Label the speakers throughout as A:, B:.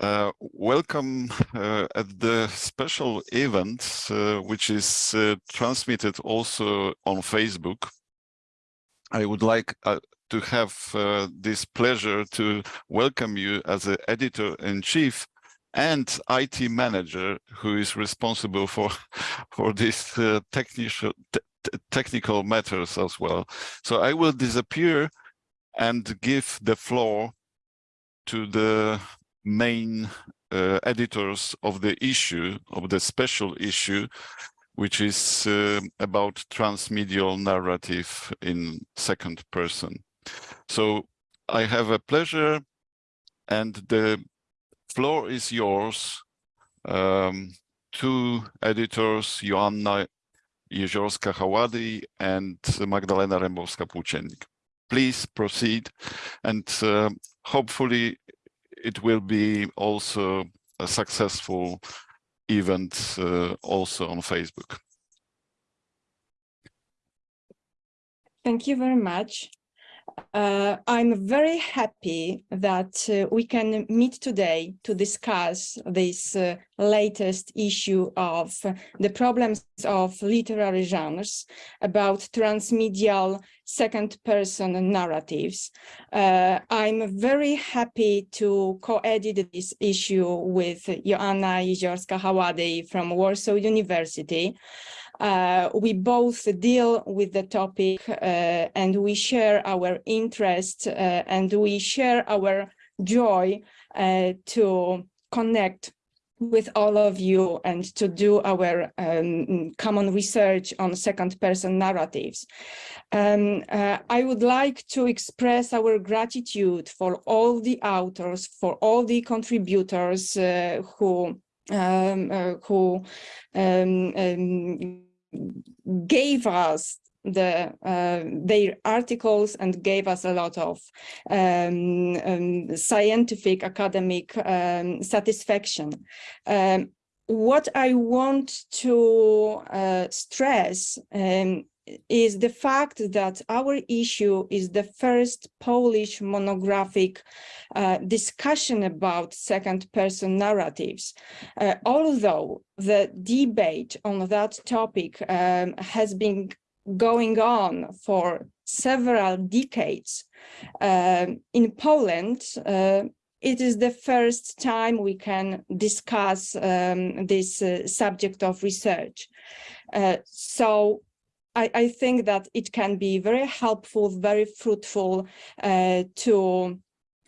A: Uh, welcome uh, at the special event, uh, which is uh, transmitted also on Facebook. I would like uh, to have uh, this pleasure to welcome you as an editor-in-chief and IT manager who is responsible for for these technical technical matters as well. So I will disappear and give the floor to the main uh, editors of the issue, of the special issue, which is uh, about transmedial narrative in second person. So I have a pleasure and the floor is yours. Um, two editors, Joanna Jeziorska-Hałady and Magdalena Rembowska-Płóciennik. Please proceed and uh, hopefully it will be also a successful event uh, also on Facebook.
B: Thank you very much. Uh, I'm very happy that uh, we can meet today to discuss this uh, latest issue of the problems of literary genres about transmedial second-person narratives. Uh, I'm very happy to co-edit this issue with Joanna Jeziorska-Hałady from Warsaw University. Uh, we both deal with the topic uh, and we share our interest uh, and we share our joy uh, to connect with all of you and to do our um, common research on second person narratives. Um, uh, I would like to express our gratitude for all the authors, for all the contributors who um, who um, um, gave us the uh, their articles and gave us a lot of um, um, scientific academic um, satisfaction. Um, what I want to uh, stress um, is the fact that our issue is the first Polish monographic uh, discussion about second person narratives. Uh, although the debate on that topic um, has been going on for several decades um, in Poland, uh, it is the first time we can discuss um, this uh, subject of research. Uh, so I, I, think that it can be very helpful, very fruitful uh, to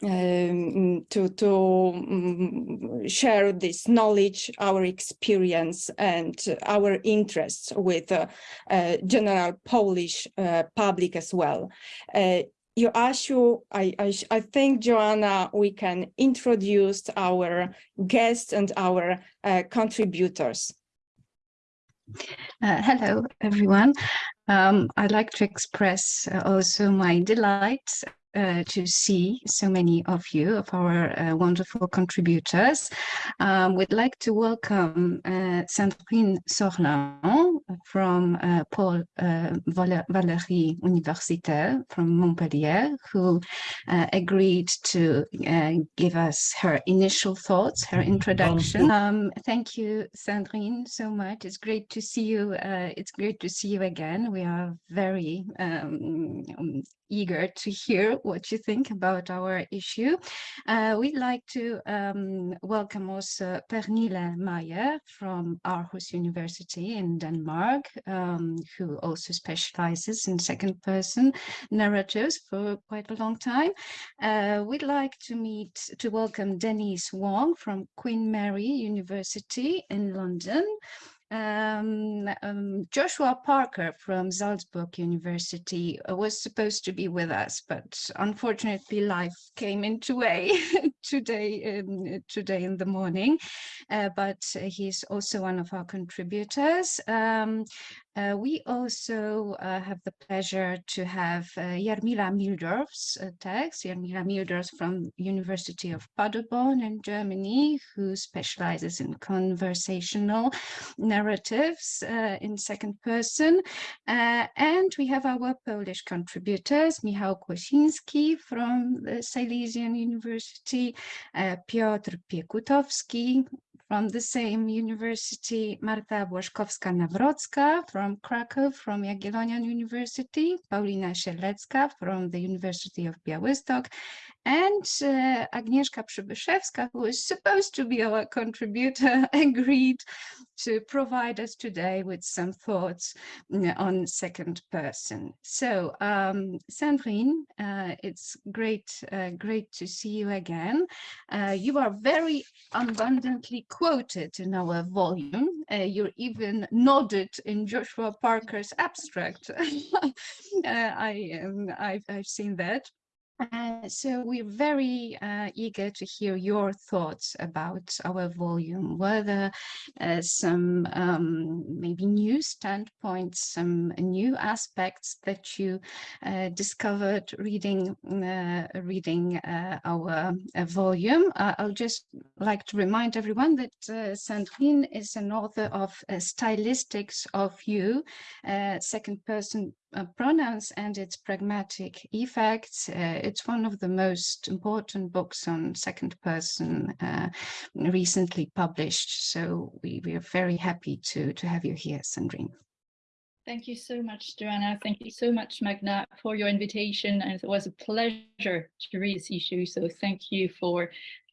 B: um, to to um, share this knowledge, our experience, and our interests with uh, uh, general Polish uh, public as well. Uh, Joasiu, I, I, I think, Joanna, we can introduce our guests and our uh, contributors.
C: Uh, hello, everyone. Um, I'd like to express uh, also my delight uh, to see so many of you, of our uh, wonderful contributors. Um, we'd like to welcome uh, Sandrine Sorlin from uh, Paul uh, Valéry Universitaire from Montpellier, who uh, agreed to give us her initial thoughts, her introduction. Um, thank you, Sandrine, so much. It's great to see you. it's great to see you again. We are very um, eager to hear what you think about our issue. Uh, we'd like to um, welcome also Pernille Meyer from Aarhus University in Denmark, um, who also specializes in second person narratives for quite a long time. Uh, we'd like to meet, to welcome Denise Wong from Queen Mary University in London, um, um, Joshua Parker from Salzburg University uh, was supposed to be with us, but unfortunately life came into way today, um, today in the morning. Uh, but he's also one of our contributors. Uh, we also uh, have the pleasure to have uh, Jarmila Mildorf's uh, text, Jarmila Mildorf from University of Paderborn in Germany, who specializes in conversational narratives uh, in second person. Uh, and we have our Polish contributors, Michał Kłosiński from the Silesian University Piotr Piekutowski from the same university, Marta Błaszkowska-Nawrocka from Krakow, from Jagiellonian University, Paulina Sielecka from the University of Białystok, and uh, Agnieszka Przybyszewska, who is supposed to be our contributor, agreed to provide us today with some thoughts mm, on second person. So, um, Sandrine, uh, it's great, uh, great to see you again. Uh, you are very abundantly quoted in our volume. Uh, you're even nodded in Joshua Parker's abstract. Uh, I, um, I've, I've seen that. Uh, so we're very uh, eager to hear your thoughts about our volume, whether uh, some um, maybe new standpoints, some new aspects that you uh, discovered reading uh, reading uh, our volume. I'll just like to remind everyone that Sandrine is an author of Stylistics of You, second person uh, pronouns and its pragmatic effects. Uh, it's one of the most important books on second person uh, recently published. So we, we are very happy to, to have you here, Sandrine.
D: Thank you so much, Joanna. Thank you so much, Magna, for your invitation. And it was a pleasure to read this issue. So thank you for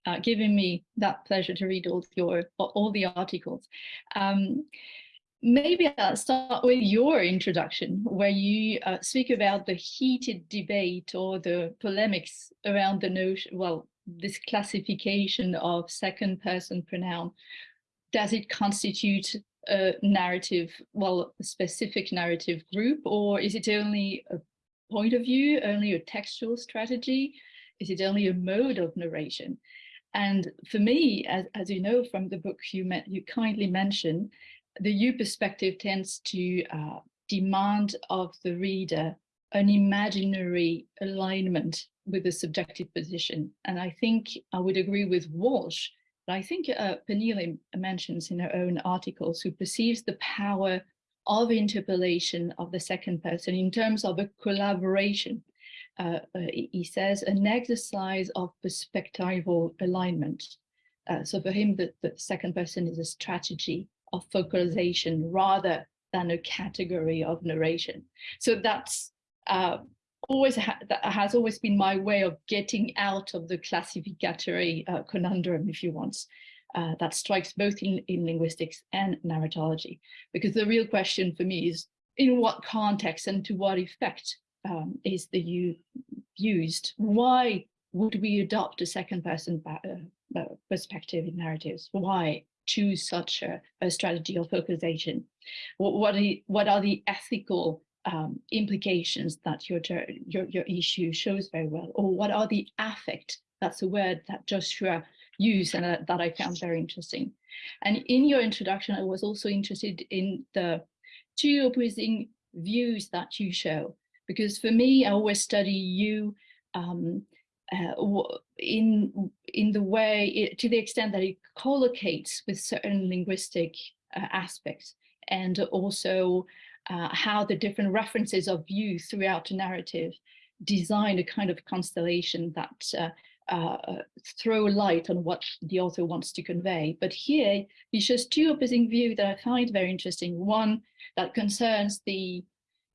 D: uh, giving me that pleasure to read all your all the articles. Um, Maybe I'll start with your introduction, where you uh, speak about the heated debate or the polemics around the notion, well, this classification of second person pronoun. Does it constitute a narrative, well, a specific narrative group, or is it only a point of view, only a textual strategy? Is it only a mode of narration? And for me, as, as you know from the book you, met, you kindly mentioned, the you perspective tends to uh, demand of the reader an imaginary alignment with the subjective position. And I think I would agree with Walsh, but I think uh, Pernille mentions in her own articles who perceives the power of interpellation of the second person in terms of a collaboration. Uh, uh, he says an exercise of perspectival alignment. Uh, so for him, the, the second person is a strategy of focalization rather than a category of narration. So that's uh, always ha that has always been my way of getting out of the classificatory uh, conundrum, if you want, uh, that strikes both in, in linguistics and narratology. Because the real question for me is in what context and to what effect um, is the you used? Why would we adopt a second person uh, uh, perspective in narratives? Why? Choose such a, a strategy of focalization? What, what, are, what are the ethical um, implications that your, your, your issue shows very well? Or what are the affect? That's a word that Joshua used and uh, that I found very interesting. And in your introduction, I was also interested in the two opposing views that you show, because for me, I always study you um, uh, in in the way it, to the extent that it collocates with certain linguistic uh, aspects and also uh, how the different references of you throughout the narrative design a kind of constellation that uh, uh, throw light on what the author wants to convey. But here he shows two opposing views that I find very interesting. One that concerns the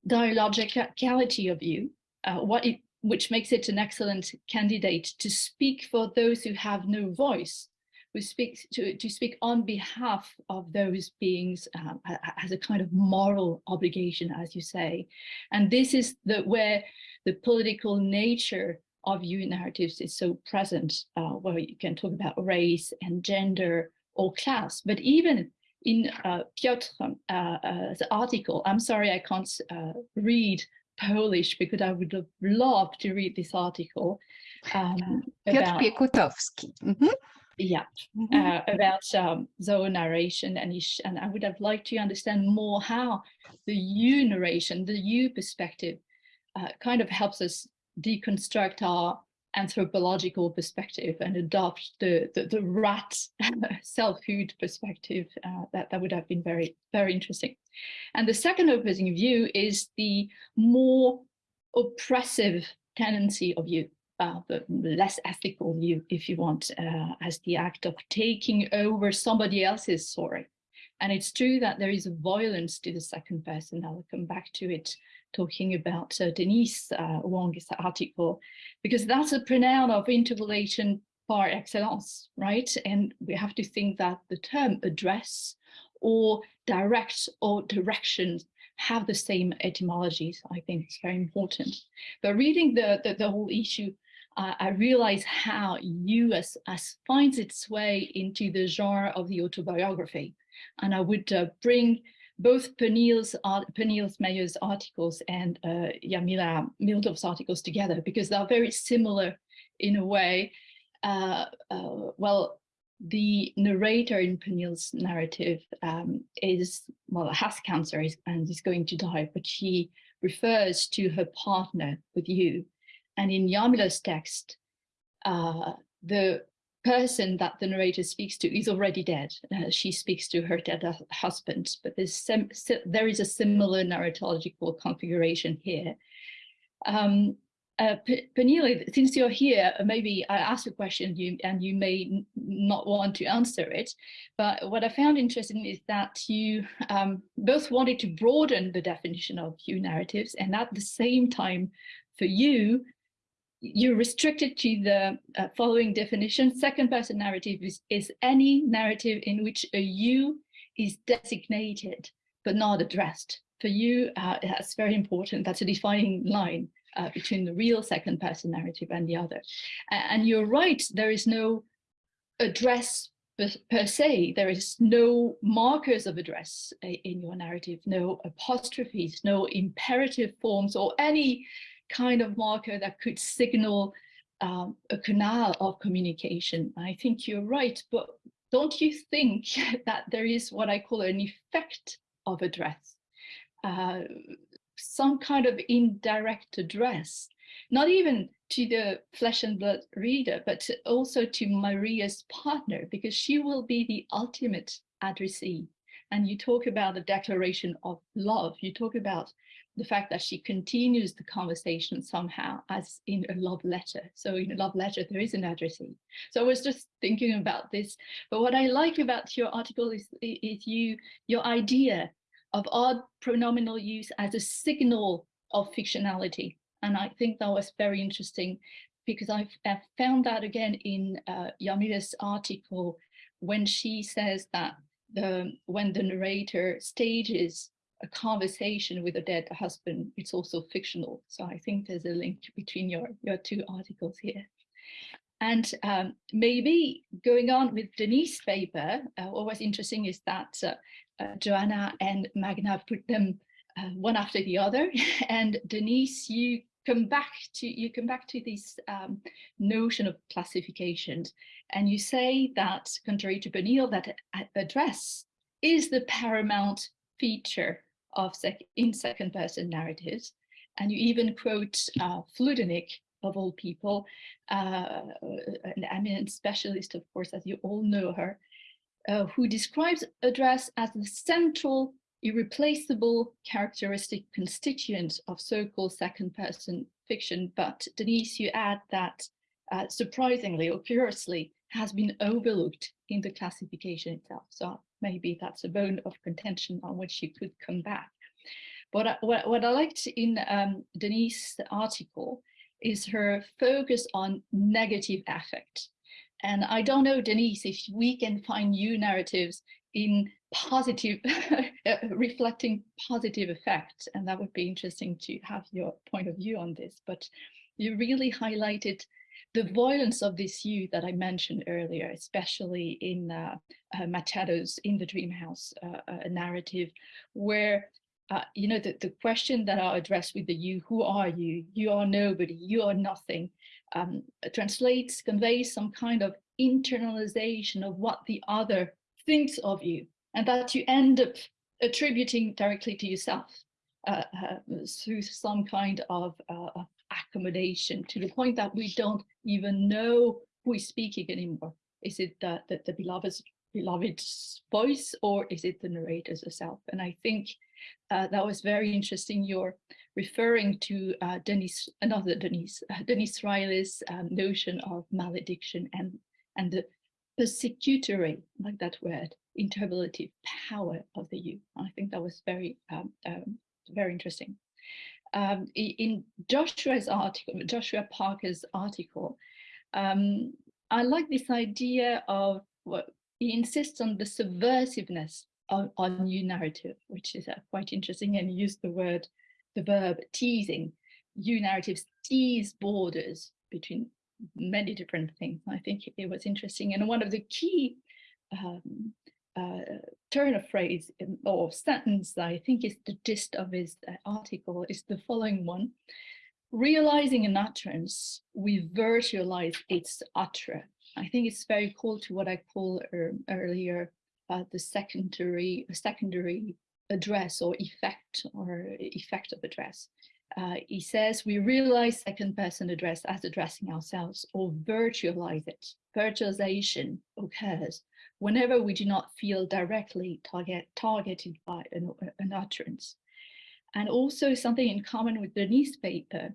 D: dialogicality of uh, what it which makes it an excellent candidate to speak for those who have no voice, who speaks to, to speak on behalf of those beings um, as a kind of moral obligation, as you say. And this is the where the political nature of you narratives is so present, uh, where you can talk about race and gender or class, but even in uh, Piotr's uh, uh article, I'm sorry I can't uh, read Polish because I would have loved to read this article. Um,
C: Piotr Piekutowski. Mm -hmm.
D: Yeah, mm -hmm. uh, about um, Zoe narration and, and I would have liked to understand more how the you narration, the you perspective uh, kind of helps us deconstruct our anthropological perspective and adopt the, the, the rat self-food perspective, uh, that, that would have been very, very interesting. And the second opposing view is the more oppressive tendency of you. uh, the less ethical view, if you want, uh, as the act of taking over somebody else's story. And it's true that there is a violence to the second person. I'll come back to it, talking about uh, Denise uh, Wong's article, because that's a pronoun of interpellation par excellence, right? And we have to think that the term address or direct or directions have the same etymologies. I think it's very important. But reading the, the, the whole issue, uh, I realize how US as finds its way into the genre of the autobiography. And I would uh, bring both Pernille's, art, Pernille's Meyer's articles and uh, Jarmila Mildorf's articles together because they're very similar in a way. Uh, uh, well, the narrator in Pernille's narrative um, is, well, has cancer and is going to die, but she refers to her partner with you. And in Jarmila's text, uh, the person that the narrator speaks to is already dead. Uh, she speaks to her dead husband, but there is a similar narratological configuration here. Um, uh, since you're here, uh, maybe I ask a question you, and you may not want to answer it, but what I found interesting is that you um, both wanted to broaden the definition of you narratives and at the same time, for you, you're restricted to the uh, following definition. Second person narrative is, is any narrative in which a you is designated but not addressed. For you, uh, that's very important. That's a defining line uh, between the real second person narrative and the other. And you're right, there is no address per, per se, there is no markers of address uh, in your narrative, no apostrophes, no imperative forms or any kind of marker that could signal um, a canal of communication. I think you're right, but don't you think that there is what I call an effect of address? Uh, some kind of indirect address, not even to the flesh and blood reader, but also to Maria's partner, because she will be the ultimate addressee. And you talk about the declaration of love. You talk about the fact that she continues the conversation somehow as in a love letter. So in a love letter, there is an addressee. So I was just thinking about this. But what I like about your article is, is you, your idea of odd pronominal use as a signal of fictionality. And I think that was very interesting because I've found that again in uh, article when she says that the when the narrator stages a conversation with a dead husband, it's also fictional. So I think there's a link between your, your two articles here. And um, maybe going on with Denise's paper, uh, what was interesting is that uh, uh, Joanna and Magna put them uh, one after the other. And Denise, you come back to you come back to this um, notion of classifications, and you say that, contrary to Pernille, that address is the paramount feature of sec in second person narratives. And you even quote uh, Fludernik, of all people, uh, an eminent specialist, of course, as you all know her, uh, who describes address as the central, irreplaceable characteristic constituent of so-called second-person fiction. But Denise, you add that uh, surprisingly or curiously has been overlooked in the classification itself. So maybe that's a bone of contention on which you could come back. But what, what I liked in um, Denise's article is her focus on negative affect. And I don't know, Denise, if we can find new narratives in positive, uh, reflecting positive effects. And that would be interesting to have your point of view on this. But you really highlighted the violence of this youth that I mentioned earlier, especially in uh, uh, Machado's In the Dream House uh, uh narrative, where uh, you know, the, the question that are addressed with the you, who are you? You are nobody, you are nothing, um, translates, conveys some kind of internalization of what the other thinks of you and that you end up attributing directly to yourself uh, through some kind of accommodation to the point that we don't even know who is speaking anymore. Is it the, the, the beloved's, beloved's voice or is it the narrator's herself? And I think Uh, that was very interesting. You're referring to uh, Denise, another Denise, uh, Denise Riley's um, notion of malediction and, and the persecutory, like that word, interpellative power of the you. I think that was very, um, um, very interesting. Um, in Joshua's article, Joshua Parker's article, um, I like this idea of what he insists on the subversiveness of, on new narrative, which is uh, quite interesting, and he used the word, the verb teasing. New narratives tease borders between many different things. I think it was interesting. And one of the key um, uh, turn of phrase or sentence that I think is the gist of his uh, article is the following one. Realizing an utterance, we virtualize its utterer. I think it's very cool to what I call er, earlier uh, the secondary secondary address or effect or effect of address. Uh, he says we realize second person address as addressing ourselves or virtualize it. Virtualization occurs whenever we do not feel directly target, targeted by an, an utterance. And also something in common with Denise's paper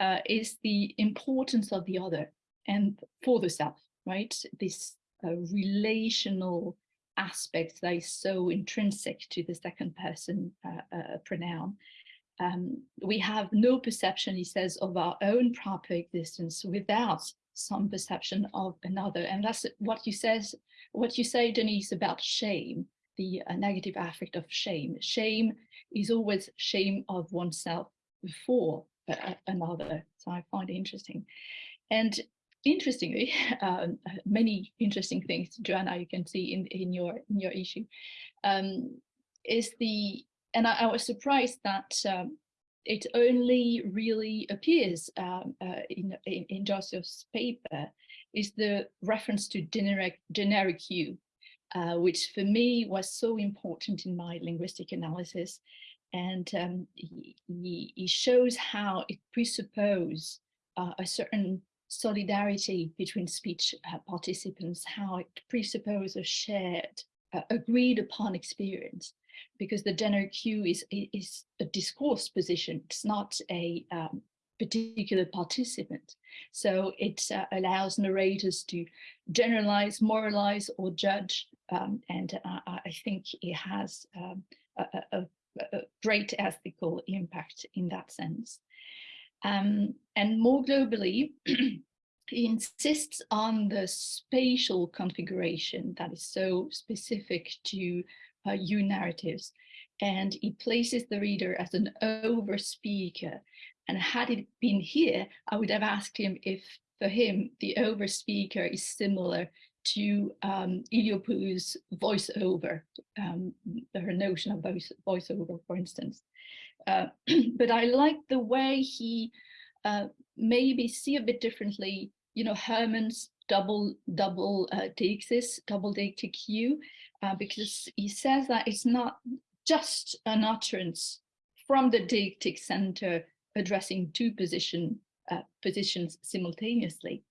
D: uh, is the importance of the other and for the self, right? This uh, relational aspect that is so intrinsic to the second person uh, uh pronoun. Um, we have no perception, he says, of our own proper existence without some perception of another. And that's what he says, what you say, Denise, about shame, the uh, negative affect of shame. Shame is always shame of oneself before uh, another. So I find it interesting. And interestingly, um, many interesting things, Joanna, you can see in, in your in your issue, um, is the, and I, I was surprised that um, it only really appears um, uh, in, in, in, Joseph's paper is the reference to generic, generic you, uh, which for me was so important in my linguistic analysis. And um, he, he, shows how it presupposes uh, a certain solidarity between speech uh, participants, how it presupposes a shared, uh, agreed upon experience because the generic you is, is a discourse position. It's not a um, particular participant. So it uh, allows narrators to generalize, moralize, or judge. Um, and uh, I think it has um, a, a, a, great ethical impact in that sense. Um, and more globally, he insists on the spatial configuration that is so specific to uh, you narratives. And he places the reader as an over speaker. And had it been here, I would have asked him if for him, the over speaker is similar to um, Iliopoulos' voiceover, um, her notion of voice, voiceover, for instance. Uh, but I like the way he uh, maybe see a bit differently, you know, Herman's double double uh, double you, uh, because he says that it's not just an utterance from the deictic center addressing two position, uh, positions simultaneously,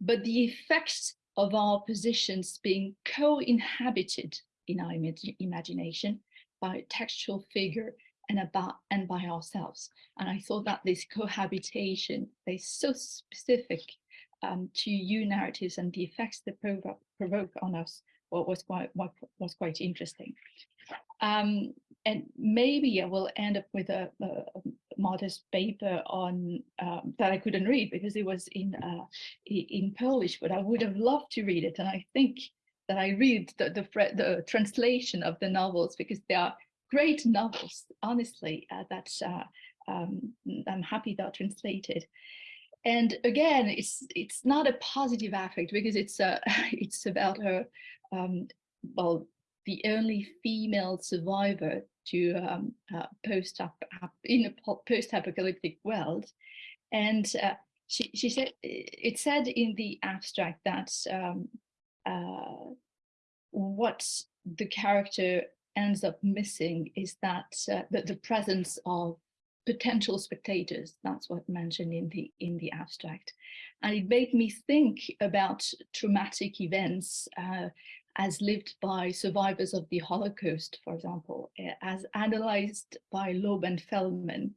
D: but the effects of our positions being co-inhabited in our imag imagination by a textual figure and about and by ourselves. And I thought that this cohabitation is so specific um, to you narratives and the effects they provoke, provoke on us was quite was quite interesting. Um, and maybe I will end up with a, a, modest paper on um, that I couldn't read because it was in uh, in Polish, but I would have loved to read it. And I think that I read the the, the translation of the novels because they are great novels, honestly. Uh, that uh, um, I'm happy they're translated and again it's it's not a positive affect because it's uh it's about her um well the only female survivor to um uh, post up in a post-apocalyptic world and uh, she she said it said in the abstract that um uh what the character ends up missing is that uh, that the presence of potential spectators. That's what mentioned in the in the abstract, and it made me think about traumatic events uh, as lived by survivors of the Holocaust, for example, eh, as analyzed by Laub and Felman.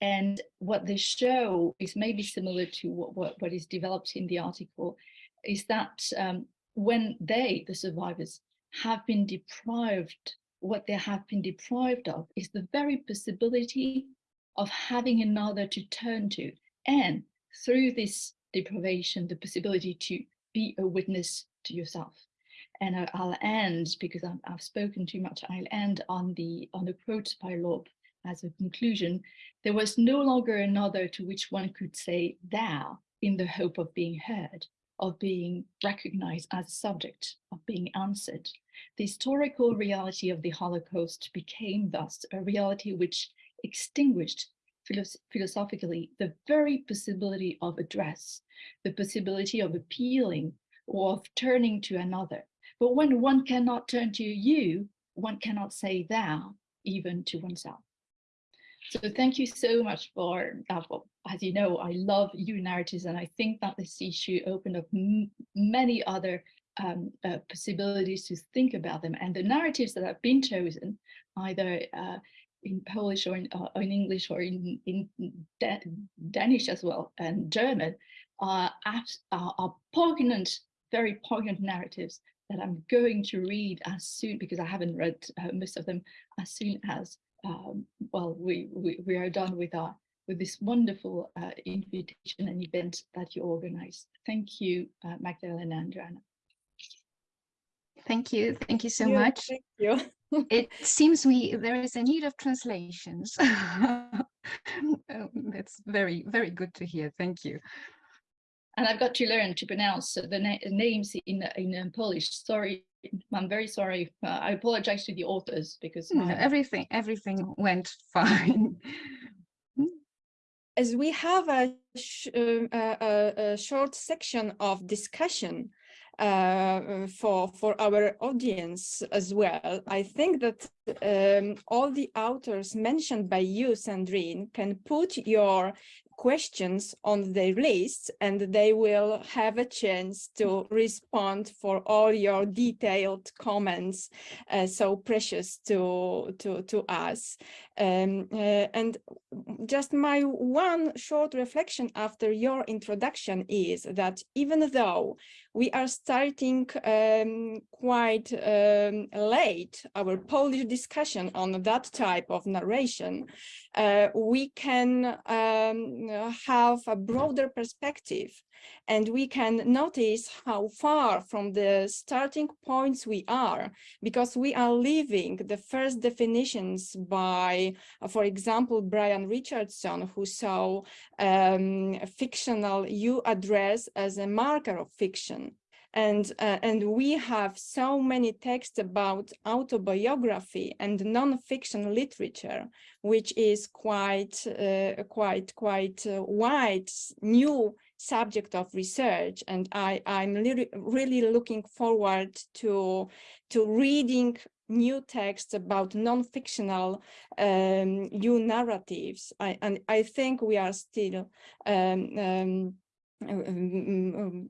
D: And what they show is maybe similar to what, what, what is developed in the article, is that um, when they, the survivors, have been deprived, what they have been deprived of is the very possibility of having another to turn to. And through this deprivation, the possibility to be a witness to yourself. And I, will end because i have spoken too much. I'll end on the on the quote by Laub as a conclusion. There was no longer another to which one could say thou in the hope of being heard, of being recognized as a subject, of being answered. The historical reality of the Holocaust became thus a reality which extinguished philosophically the very possibility of address, the possibility of appealing or of turning to another. But when one cannot turn to you, one cannot say thou even to oneself. So thank you so much for, as you know, I love you narratives and I think that this issue opened up many other um, uh, possibilities to think about them. And the narratives that have been chosen, either uh, in Polish or in, uh, in English or in, in Danish as well and German, are, are, are poignant, very poignant narratives that I'm going to read as soon, because I haven't read uh, most of them, as soon as, um, well, we, we, we are done with our with this wonderful uh, invitation and event that you organized. Thank you, uh, Magdalena and Joanna.
C: Thank you. Thank you so yeah, much.
B: Thank you.
C: it seems we there is a need of translations. Um, that's very, very good to hear. Thank you.
D: And I've got to learn to pronounce the na names in, in Polish. Sorry, I'm very sorry. Uh, I apologize to the authors because
C: no, everything, everything went fine.
B: As we have a, sh uh, a, a short section of discussion, uh, for for our audience as well. I think that um, all the authors mentioned by you, Sandrine, can put your questions on their list and they will have a chance to respond for all your detailed comments uh, so precious to to to us um, uh, and just my one short reflection after your introduction is that even though we are starting um, quite um, late our Polish discussion on that type of narration, uh, we can um, have a broader perspective and we can notice how far from the starting points we are because we are leaving the first definitions by, uh, for example, Brian Richardson, who saw um, fictional you address as a marker of fiction. And uh, and we have so many texts about autobiography and non-fiction literature which is quite uh, quite quite uh, wide new subject of research and i i'm really looking forward to to reading new texts about non-fictional um, new narratives. I, and i think we are still um, um, um, um,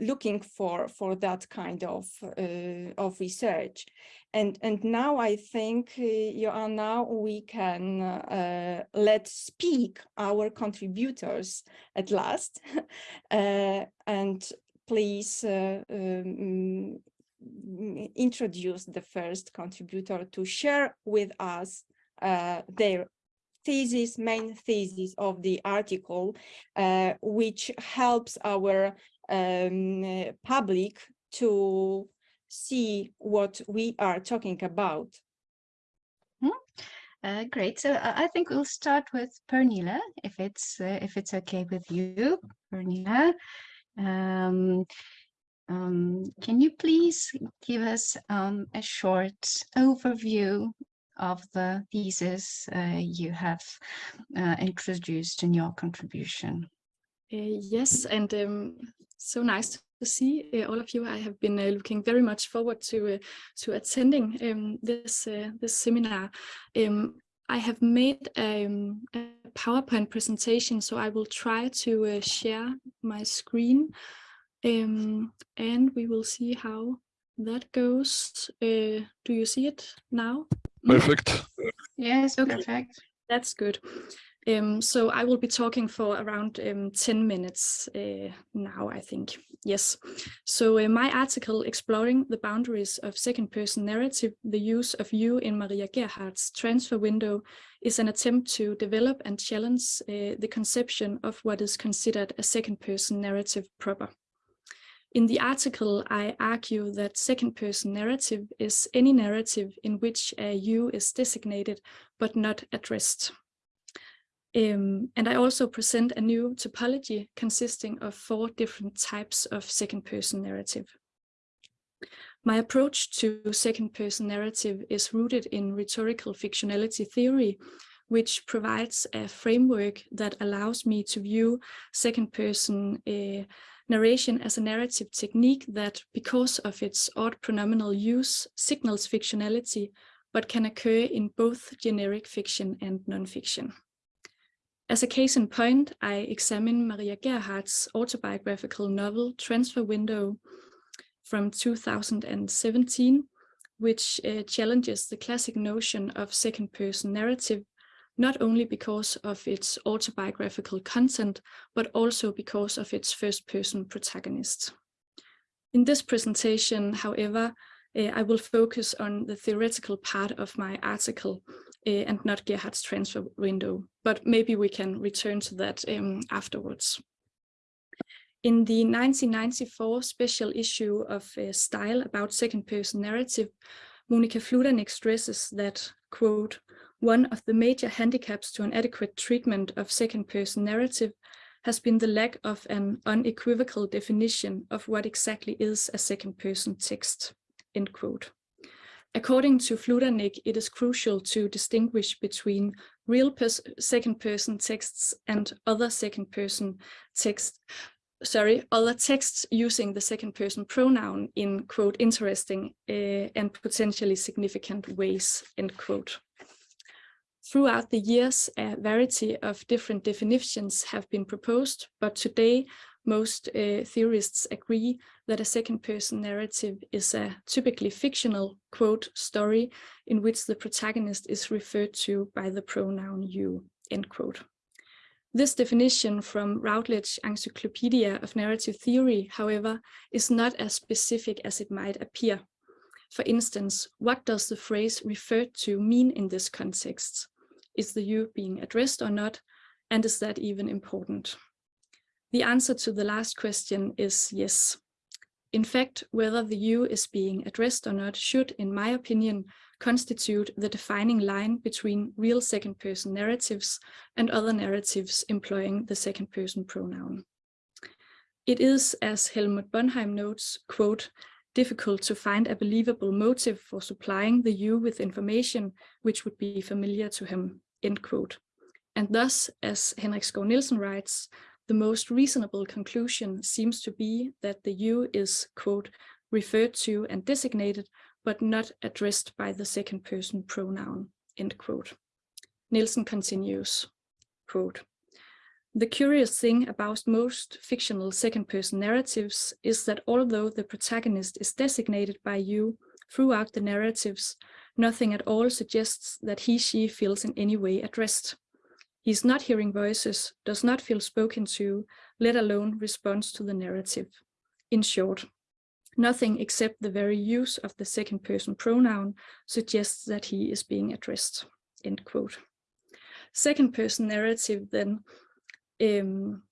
B: looking for for that kind of uh, of research. And and now i think uh, now we can uh, let speak our contributors at last. Uh, and please uh, um, introduce the first contributor to share with us uh, their thesis, main thesis of the article, uh, which helps our um, public to see what we are talking about.
C: Hmm? Uh, great. So uh, I think we'll start with Pernille, if it's uh, if it's okay with you, Pernille. Um, um, can you please give us um, a short overview of the thesis uh, you have uh, introduced in your contribution.
E: Uh, yes, and um, so nice to see uh, all of you. I have been uh, looking very much forward to uh, to attending um, this this seminar. Um, I have made um, a PowerPoint presentation, so I will try to share my screen, um, and we will see how that goes. Uh, do you see it now?
A: Perfect.
C: Yes,
E: Okay.
C: perfect.
E: That's good. Um, so I will be talking for around um, 10 minutes uh, now, I think. Yes. So uh, my article exploring the boundaries of second person narrative, the use of you in Maria Gerhardt's transfer window is an attempt to develop and challenge uh, the conception of what is considered a second person narrative proper. In the article, I argue that second person narrative is any narrative in which a you is designated but not addressed. Um, and I also present a new typology consisting of four different types of second person narrative. My approach to second person narrative is rooted in rhetorical fictionality theory, which provides a framework that allows me to view second person uh, narration as a narrative technique that, because of its odd pronominal use, signals fictionality, but can occur in both generic fiction and non-fiction. As a case in point, I examine Maria Gerhardt's autobiographical novel Transfer Window from 2017, which uh, challenges the classic notion of second-person narrative, not only because of its autobiographical content, but also because of its first-person protagonist. In this presentation, however, uh, I will focus on the theoretical part of my article uh, and not Gerhardt's transfer window, but maybe we can return to that um, afterwards. In the 1994 special issue of uh, Style about second-person narrative, Monika Fludernik stresses that, quote, one of the major handicaps to an adequate treatment of second-person narrative has been the lack of an unequivocal definition of what exactly is a second-person text, end quote. According to Fludernik, it is crucial to distinguish between real second-person texts and other second-person texts, sorry, other texts using the second-person pronoun in, quote, interesting uh, and potentially significant ways, end quote. Throughout the years, a variety of different definitions have been proposed, but today most uh, theorists agree that a second-person narrative is a typically fictional, quote, story in which the protagonist is referred to by the pronoun you, end quote. This definition from Routledge Encyclopedia of Narrative Theory, however, is not as specific as it might appear. For instance, what does the phrase referred to mean in this context? Is the you being addressed or not? And is that even important? The answer to the last question is yes. In fact, whether the you is being addressed or not should, in my opinion, constitute the defining line between real second-person narratives and other narratives employing the second-person pronoun. It is, as Helmut Bonheim notes, quote, difficult to find a believable motive for supplying the you with information which would be familiar to him, end quote. And thus, as Henrik Skov Nielsen writes, the most reasonable conclusion seems to be that the you is, quote, referred to and designated, but not addressed by the second person pronoun, end quote. Nielsen continues, quote, the curious thing about most fictional second person narratives is that although the protagonist is designated by you throughout the narratives, nothing at all suggests that he, she feels in any way addressed. He's not hearing voices, does not feel spoken to, let alone responds to the narrative. In short, nothing except the very use of the second person pronoun suggests that he is being addressed, end quote. Second person narrative then, um,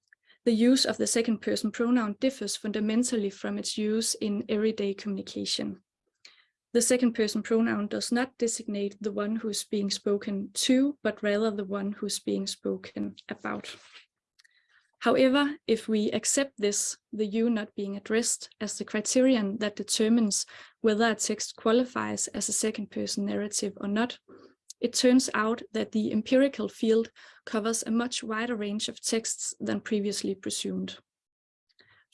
E: the use of the second person pronoun differs fundamentally from its use in everyday communication. The second person pronoun does not designate the one who is being spoken to, but rather the one who is being spoken about. However, if we accept this, the you not being addressed as the criterion that determines whether a text qualifies as a second person narrative or not, it turns out that the empirical field covers a much wider range of texts than previously presumed.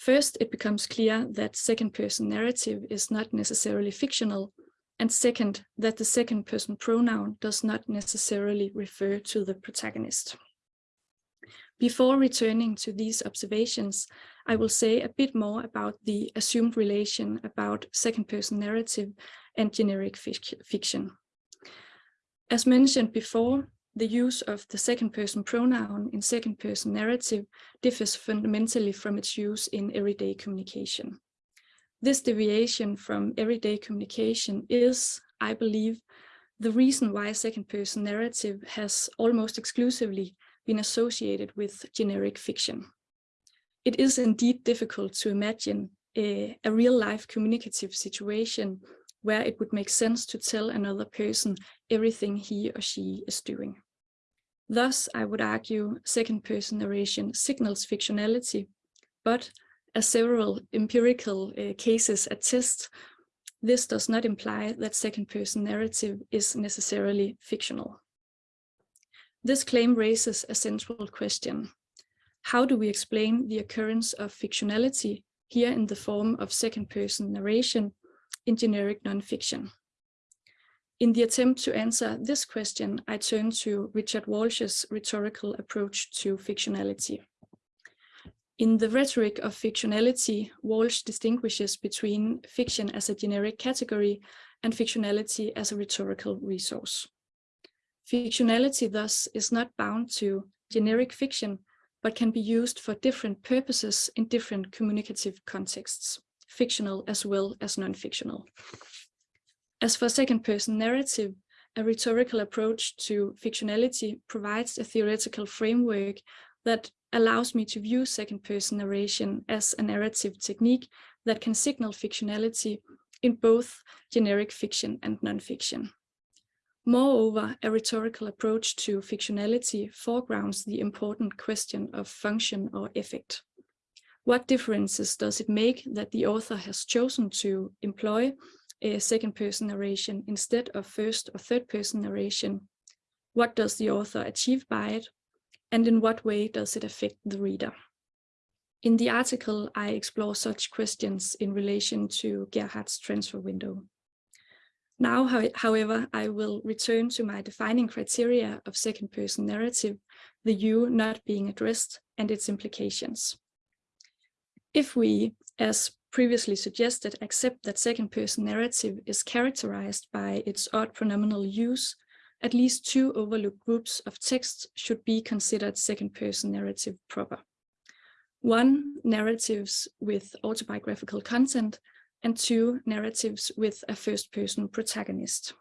E: First, it becomes clear that second-person narrative is not necessarily fictional, and second, that the second-person pronoun does not necessarily refer to the protagonist. Before returning to these observations, I will say a bit more about the assumed relation about second-person narrative and generic fic fiction. As mentioned before, the use of the second-person pronoun in second-person narrative differs fundamentally from its use in everyday communication. This deviation from everyday communication is, I believe, the reason why second-person narrative has almost exclusively been associated with generic fiction. It is indeed difficult to imagine a, a real-life communicative situation where it would make sense to tell another person everything he or she is doing. Thus, I would argue second-person narration signals fictionality, but as several empirical uh, cases attest, this does not imply that second-person narrative is necessarily fictional. This claim raises a central question. How do we explain the occurrence of fictionality here in the form of second-person narration in generic nonfiction? In the attempt to answer this question, I turn to Richard Walsh's rhetorical approach to fictionality. In the rhetoric of fictionality, Walsh distinguishes between fiction as a generic category and fictionality as a rhetorical resource. Fictionality thus is not bound to generic fiction, but can be used for different purposes in different communicative contexts, fictional as well as non-fictional. As for second-person narrative, a rhetorical approach to fictionality provides a theoretical framework that allows me to view second-person narration as a narrative technique that can signal fictionality in both generic fiction and non-fiction. Moreover, a rhetorical approach to fictionality foregrounds the important question of function or effect. What differences does it make that the author has chosen to employ a second-person narration instead of first or third-person narration? What does the author achieve by it? and in what way does it affect the reader? In the article, I explore such questions in relation to Gerhardt's transfer window. Now, however, I will return to my defining criteria of second-person narrative, the you not being addressed and its implications. If we, as previously suggested, accept that second-person narrative is characterized by its odd pronominal use, at least two overlooked groups of texts should be considered second-person narrative proper. One, narratives with autobiographical content, and two, narratives with a first-person protagonist.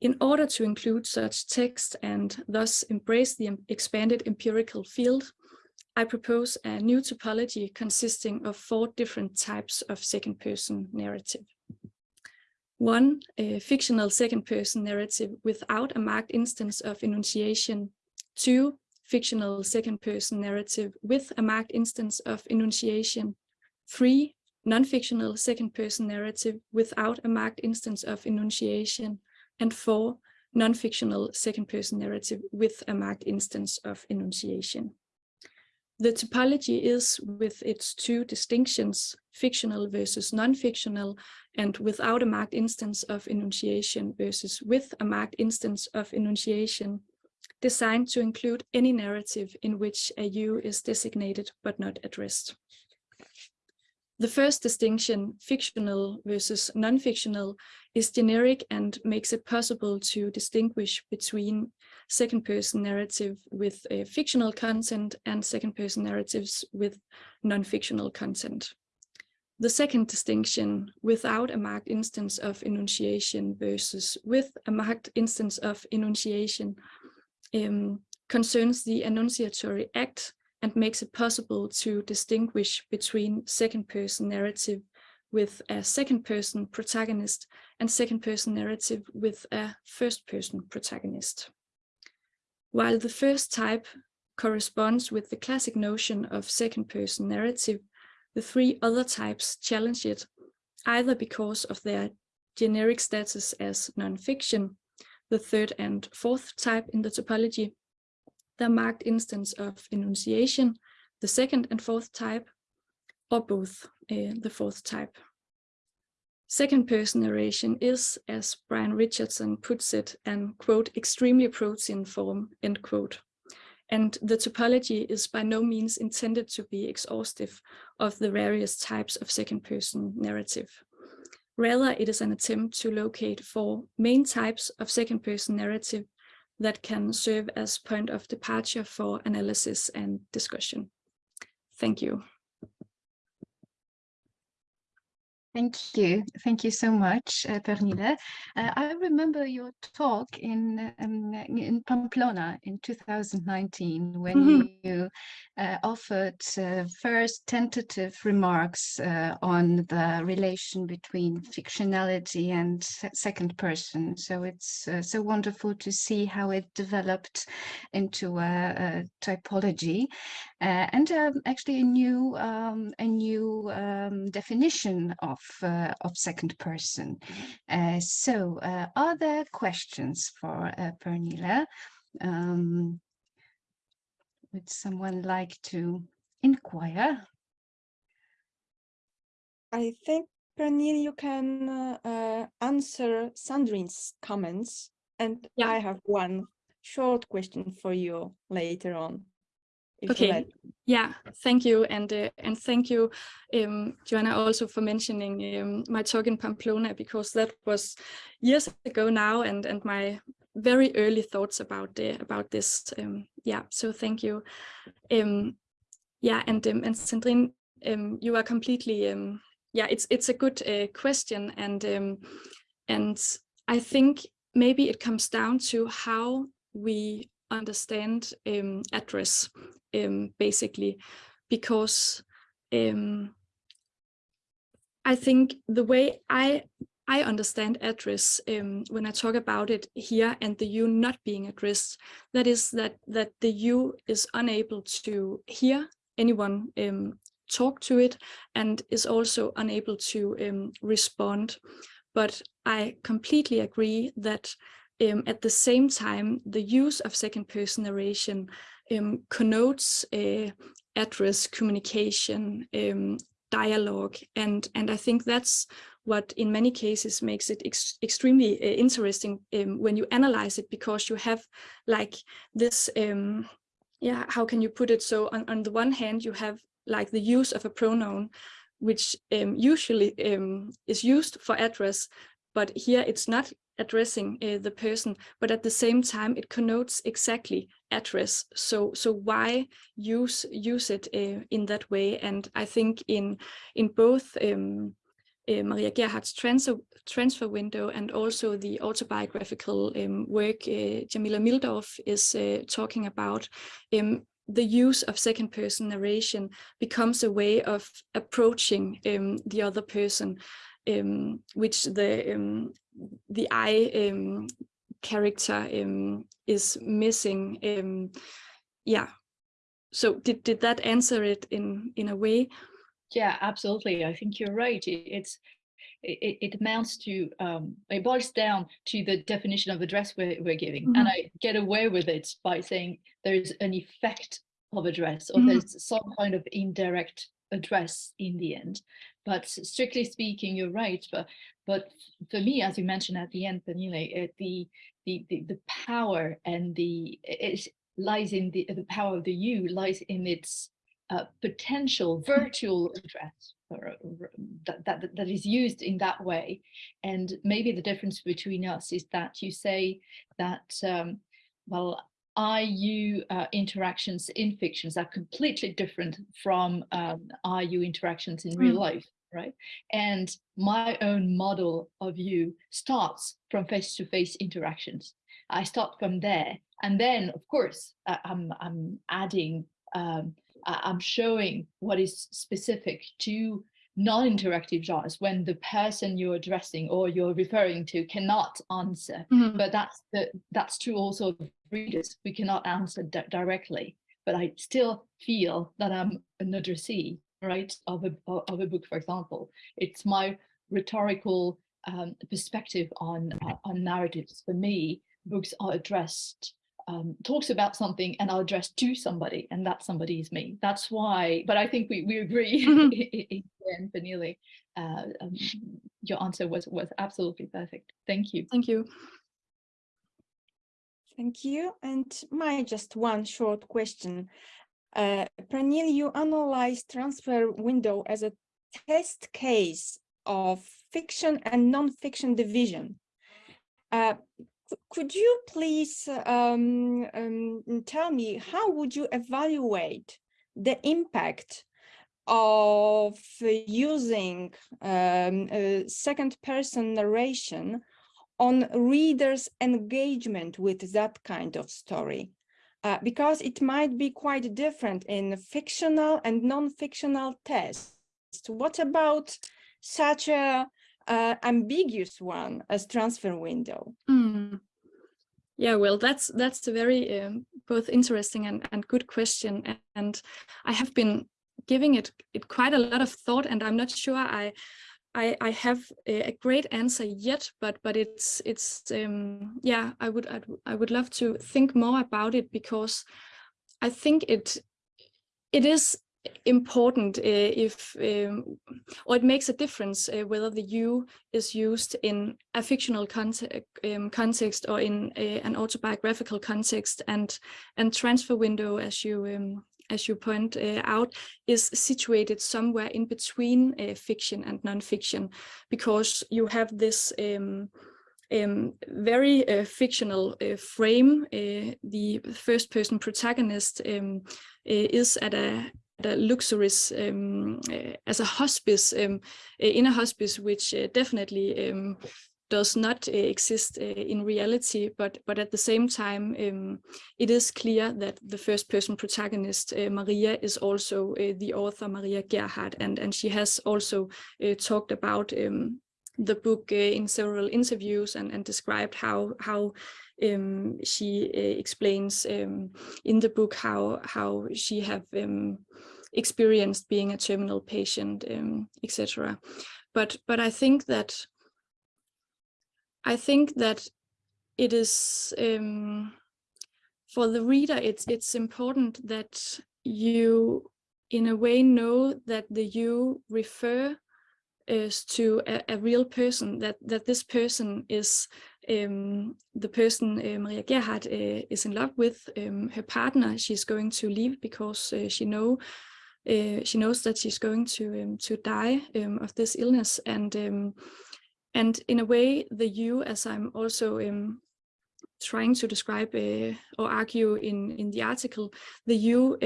E: In order to include such text and thus embrace the expanded empirical field, I propose a new typology consisting of four different types of second-person narrative. One, a fictional second-person narrative without a marked instance of enunciation. Two, fictional second-person narrative with a marked instance of enunciation. Three, non-fictional second-person narrative without a marked instance of enunciation. And four, non-fictional second-person narrative with a marked instance of enunciation. The typology is, with its two distinctions, fictional versus non-fictional, and without a marked instance of enunciation versus with a marked instance of enunciation, designed to include any narrative in which a you is designated but not addressed. The first distinction, fictional versus non-fictional, is generic and makes it possible to distinguish between second-person narrative with a fictional content and second-person narratives with non-fictional content. The second distinction, without a marked instance of enunciation versus with a marked instance of enunciation, um, concerns the enunciatory act and makes it possible to distinguish between second-person narrative with a second-person protagonist and second-person narrative with a first-person protagonist. While the first type corresponds with the classic notion of second-person narrative, the three other types challenge it, either because of their generic status as non-fiction, the third and fourth type in the typology, the marked instance of enunciation, the second and fourth type, or both uh, the fourth type. Second person narration is, as Brian Richardson puts it, an quote, extremely protean form, end quote. and the typology is by no means intended to be exhaustive of the various types of second person narrative. Rather, it is an attempt to locate four main types of second person narrative that can serve as point of departure for analysis and discussion. Thank you.
C: Thank you. Thank you so much, uh, Pernille. Uh, I remember your talk in um, in Pamplona in 2019 when
E: Mhm.
C: you uh, offered uh, first tentative remarks uh, on the relation between fictionality and second person. So it's uh, so wonderful to see how it developed into a, a typology uh, and um, actually a new um, a new um, definition of uh, of second person. Uh, so, uh, are there questions for uh, Pernille? Um, would someone like to inquire?
B: I think, Pernille, you can uh, uh, answer Sandrine's comments, and
E: Yeah.
B: I have one short question for you later on.
E: Okay.
B: let.
E: Yeah, thank you, and uh, and thank you, um, Joanna, also for mentioning um, my talk in Pamplona because that was years ago now, and and my very early thoughts about uh, about this. Um, yeah, so thank you. Um, yeah, and um, and Sandrine, um, you are completely. Um, yeah, it's it's a good uh, question, and um, and I think maybe it comes down to how we understand um, address um, basically, because um, I think the way I I understand address um, when I talk about it here and the you not being addressed, that is that that the you is unable to hear anyone um, talk to it and is also unable to um, respond. But I completely agree that um, at the same time, the use of second person narration um, connotes uh, address communication, um, dialogue, and and I think that's what in many cases makes it ex extremely uh, interesting um, when you analyze it because you have like this um, yeah how can you put it? So on, on the one hand you have like the use of a pronoun which um, usually is used for address but here it's not addressing uh, the person but at the same time it connotes exactly address. So so why use use it uh, in that way? And i think in in both um, uh, Maria Gerhardt's transfer, transfer window and also the autobiographical um, work uh, Jarmila Mildorf is uh, talking about, um, the use of second person narration becomes a way of approaching um, the other person, um, which the um, the I um, character um, is missing. Um, yeah. So did did that answer it in in a way?
D: Yeah, absolutely. I think you're right. It, it's it, it amounts to um, it boils down to the definition of address we're, we're giving,
E: Mhm.
D: and I get away with it by saying there's an effect of address or
E: Mhm.
D: there's some kind of indirect address in the end. But strictly speaking, you're right. But but for me, as you mentioned at the end, Pernille, uh, the, the the the power and the it lies in the the power of the you lies in its uh, potential virtual address or, or that, that that is used in that way and maybe the difference between us is that you say that um, well I you uh, interactions in fictions are completely different from um, I you interactions in real
E: Mm.
D: life right? And my own model of you starts from face-to-face interactions. I start from there. And then of course uh, I'm I'm adding um, I'm showing what is specific to non-interactive genres when the person you're addressing or you're referring to cannot answer.
E: Mhm.
D: But that's the that's true also of readers. We cannot answer di- directly, but I still feel that I'm an addressee, right, of a of a book, for example. It's my rhetorical um, perspective on uh, on narratives. For me, books are addressed um, talks about something and I'll address to somebody and that somebody is me. That's why, but I think we, we agree
E: and
D: in Pernille, uh, um, your answer was, was absolutely perfect. Thank you.
E: Thank you.
B: Thank you. And my just one short question. Uh, Pernille, you analyzed transfer window as a test case of fiction and non-fiction division. Uh, could you please um, um, tell me how would you evaluate the impact of using um, second person narration on readers engagement with that kind of story? Uh, because it might be quite different in fictional and non-fictional tests. What about such a uh, ambiguous one as transfer window
E: mm. Yeah, well, that's that's a very um, both interesting and, and good question. And I have been giving it, it quite a lot of thought and I'm not sure I I, I have a, great answer yet, but but it's it's um, yeah I would I'd, I would love to think more about it because I think it it is important uh, if um, or it makes a difference uh, whether the you is used in a fictional context, um, context or in a, an autobiographical context and and transfer window as you um, as you point uh, out is situated somewhere in between uh, fiction and non-fiction because you have this um, um, very uh, fictional uh, frame. Uh, the first person protagonist um, is at a a luxurious um, uh, as a hospice um, uh, in a hospice which uh, definitely um, does not exist in reality but but at the same time um, it is clear that the first person protagonist Maria is also the author Maria Gerhardt and and she has also talked about um, the book in several interviews and and described how how um, she uh, explains um, in the book how how she have um, experienced being a terminal patient, etc. But but I think that I think that it is for the reader. It's it's important that you, in a way, know that the you refer is to a, a, real person, that, that this person is um, the person uh, Maria Gerhardt uh, is in love with, um, her partner. She's going to leave because uh, she know she knows that she's going to um, to die of this illness. And and in a way the you as I'm also trying to describe or argue in in the article the you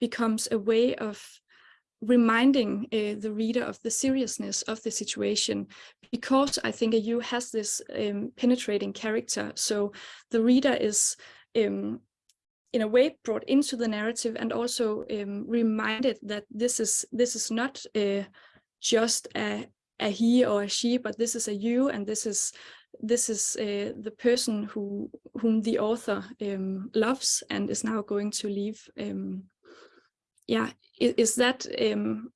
E: becomes a way of reminding uh, the reader of the seriousness of the situation because I think a you has this um, penetrating character. So the reader is um, in a way brought into the narrative and also um, reminded that this is this is not uh, just a, a he or a she, but this is a you and this is this is uh, the person who whom the author um, loves and is now going to leave um, yeah is, is that um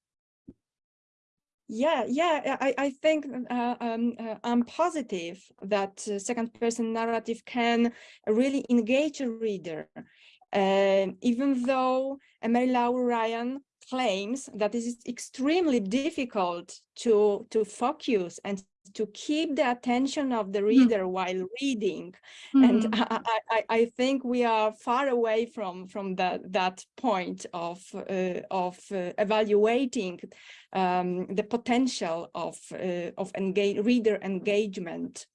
B: yeah yeah i i think uh, um, uh, i'm positive that uh, second person narrative can really engage a reader. Uh, even though Marie-Laure Ryan claims that it is extremely difficult to to focus and to keep the attention of the hmm. reader while reading mm. and hmm. I, I, I, think we are far away from from that that point of uh, of uh, evaluating um, the potential of uh, of engage reader engagement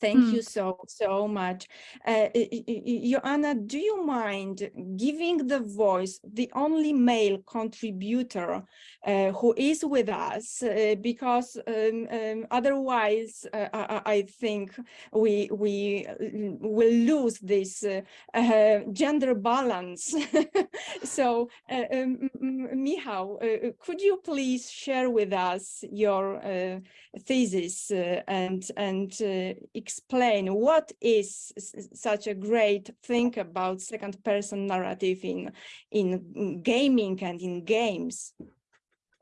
B: Thank mm. you so, so much. Uh, Joanna, do you mind giving the voice, the only male contributor uh, who is with us, uh, because um, um, otherwise uh, I, I, think we, we will lose this uh, uh, gender balance. so, um, Michał, could you please share with us your thesis and, and explain what is such a great thing about second person narrative in, in gaming and in games?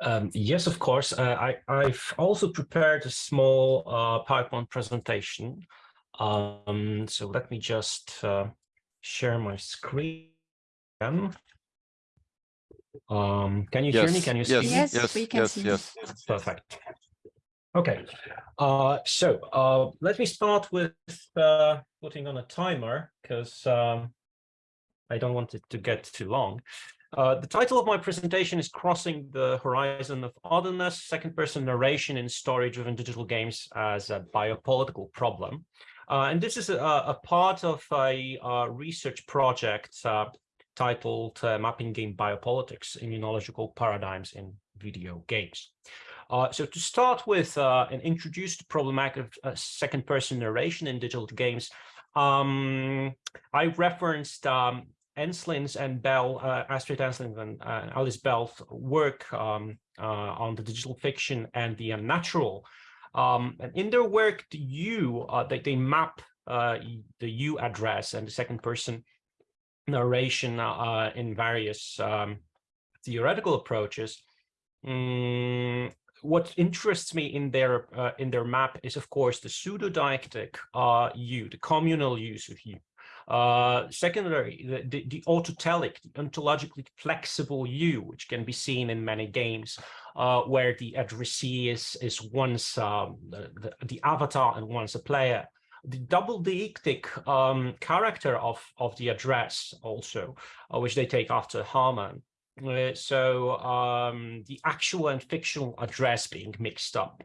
F: Um, yes, of course. Uh, I, I've also prepared a small uh, PowerPoint presentation. Um, so let me just uh, share my screen. Um, can you
A: yes,
F: hear me? Can you
A: yes,
F: see
A: yes,
F: me?
A: Yes,
C: we can
A: yes,
C: see
A: yes.
F: Perfect. Okay, uh, so uh, let me start with uh, putting on a timer because um, I don't want it to get too long. Uh, the title of my presentation is Crossing the Horizon of Otherness, Second-Person Narration in Story-Driven Digital Games as a Biopolitical Problem. Uh, and this is a, a, part of a, a research project uh, titled Mapping Game Biopolitics, Immunological Paradigms in Video Games. Uh, so to start with uh, and introduce the problematic of uh, second person narration in digital games, um, I referenced um, Ensslin's and Bell, uh, Astrid Ensslin and uh, Alice Bell's work um, on the digital fiction and the unnatural. Um, and in their work, the you, they, they map the you address and the second person narration in various um, theoretical approaches. Mm, what interests me in their uh, in their map is, of course, the pseudo-deictic uh, you, the communal use of you. Uh, secondary, the, the, the, autotelic, the ontologically flexible you, which can be seen in many games, uh, where the addressee is, is once um, the, the, avatar and once a player. The double deictic um, character of, of the address also, uh, which they take after Herman, uh, so um, the actual and fictional address being mixed up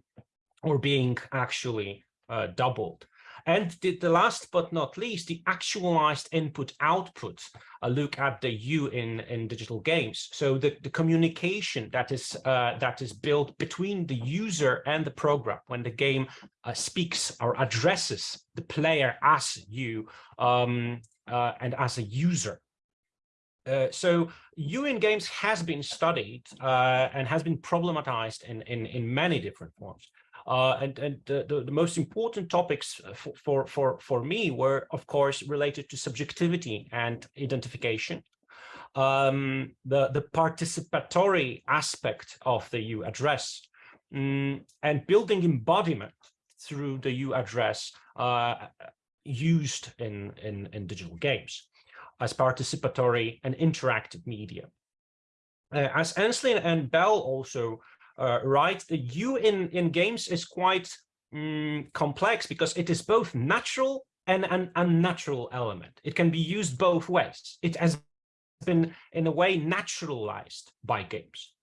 F: or being actually uh, doubled. And the, the, last but not least, the actualized input output, a look at the you in, in digital games. So the, the communication that is uh, that is built between the user and the program when the game uh, speaks or addresses the player as you um, uh, and as a user. Uh, so you in games has been studied uh, and has been problematized in, in, in many different forms. Uh, and and the, the, the, most important topics for, for, for, for me were, of course, related to subjectivity and identification. Um, the, the participatory aspect of the you address um, and building embodiment through the you address uh, used in, in, in digital games as participatory and interactive media. Uh, as Ensslin and Bell also uh, write, the you in, in games is quite um, complex because it is both natural and an unnatural element. It can be used both ways. It has been, in a way, naturalized by games.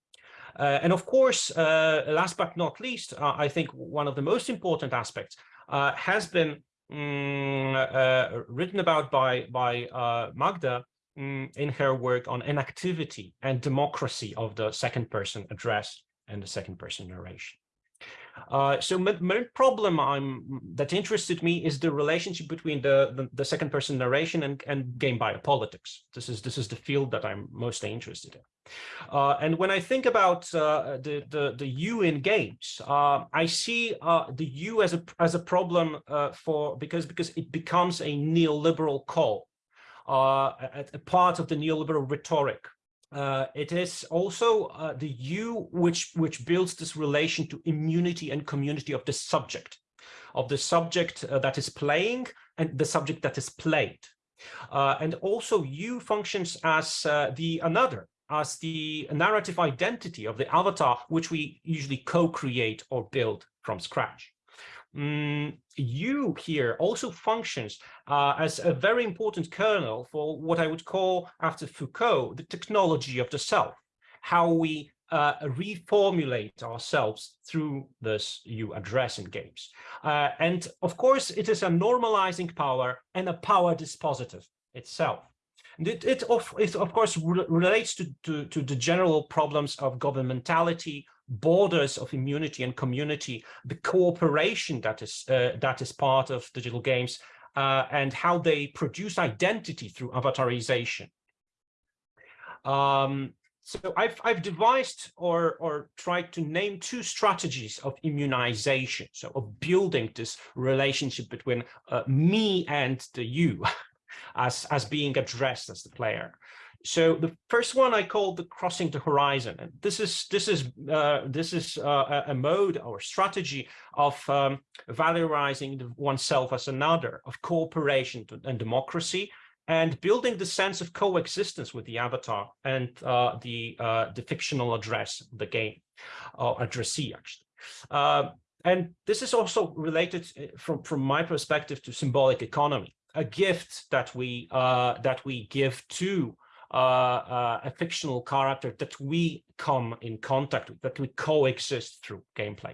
F: Uh, and of course, uh, last but not least, uh, I think one of the most important aspects uh, has been Mm, uh, written about by, by uh, Magda mm, in her work on inactivity and democracy of the second person address and the second person narration. Uh, so main problem I'm that interested me is the relationship between the, the, the second person narration and, and game biopolitics. This is this is the field that I'm mostly interested in. Uh, and when I think about uh, the, the the you in games, uh, I see uh, the you as a as a problem uh, for because because it becomes a neoliberal call, a, a part of the neoliberal rhetoric uh, it is also uh, the you which which builds this relation to immunity and community of the subject, of the subject uh, that is playing and the subject that is played. Uh, and also you functions as uh, the another, as the narrative identity of the avatar, which we usually co-create or build from scratch. Mm, you here also functions uh, as a very important kernel for what I would call, after Foucault, the technology of the self, how we uh, reformulate ourselves through this you address in games. Uh, and of course, it is a normalizing power and a power dispositive itself. It, it, of, it of course re relates to, to, to the general problems of governmentality, borders of immunity and community, the cooperation that is uh, that is part of digital games, uh, and how they produce identity through avatarization. Um, so I've I've devised or or tried to name two strategies of immunization, so of building this relationship between uh, me and the you, as as being addressed as the player. So the first one I call the crossing the horizon, and this is this is uh, this is uh, a mode or strategy of um, valorizing oneself as another, of cooperation and democracy, and building the sense of coexistence with the avatar and uh, the uh, the fictional address, the game, or addressee actually. Uh, and this is also related uh, from, from my perspective to symbolic economy, a gift that we uh, that we give to uh, uh, a fictional character that we come in contact with, that we coexist through gameplay.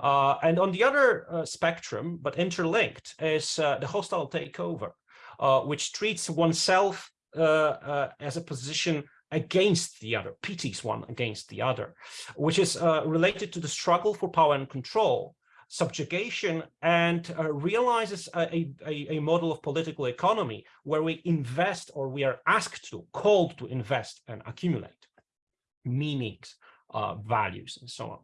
F: Uh, and on the other uh, spectrum, but interlinked, is uh, the hostile takeover, uh, which treats oneself as a position against the other, pities one against the other, which is related to the struggle for power and control, subjugation and uh, realizes a, a, a, model of political economy where we invest or we are asked to, called to invest and accumulate meanings, uh, values, and so on.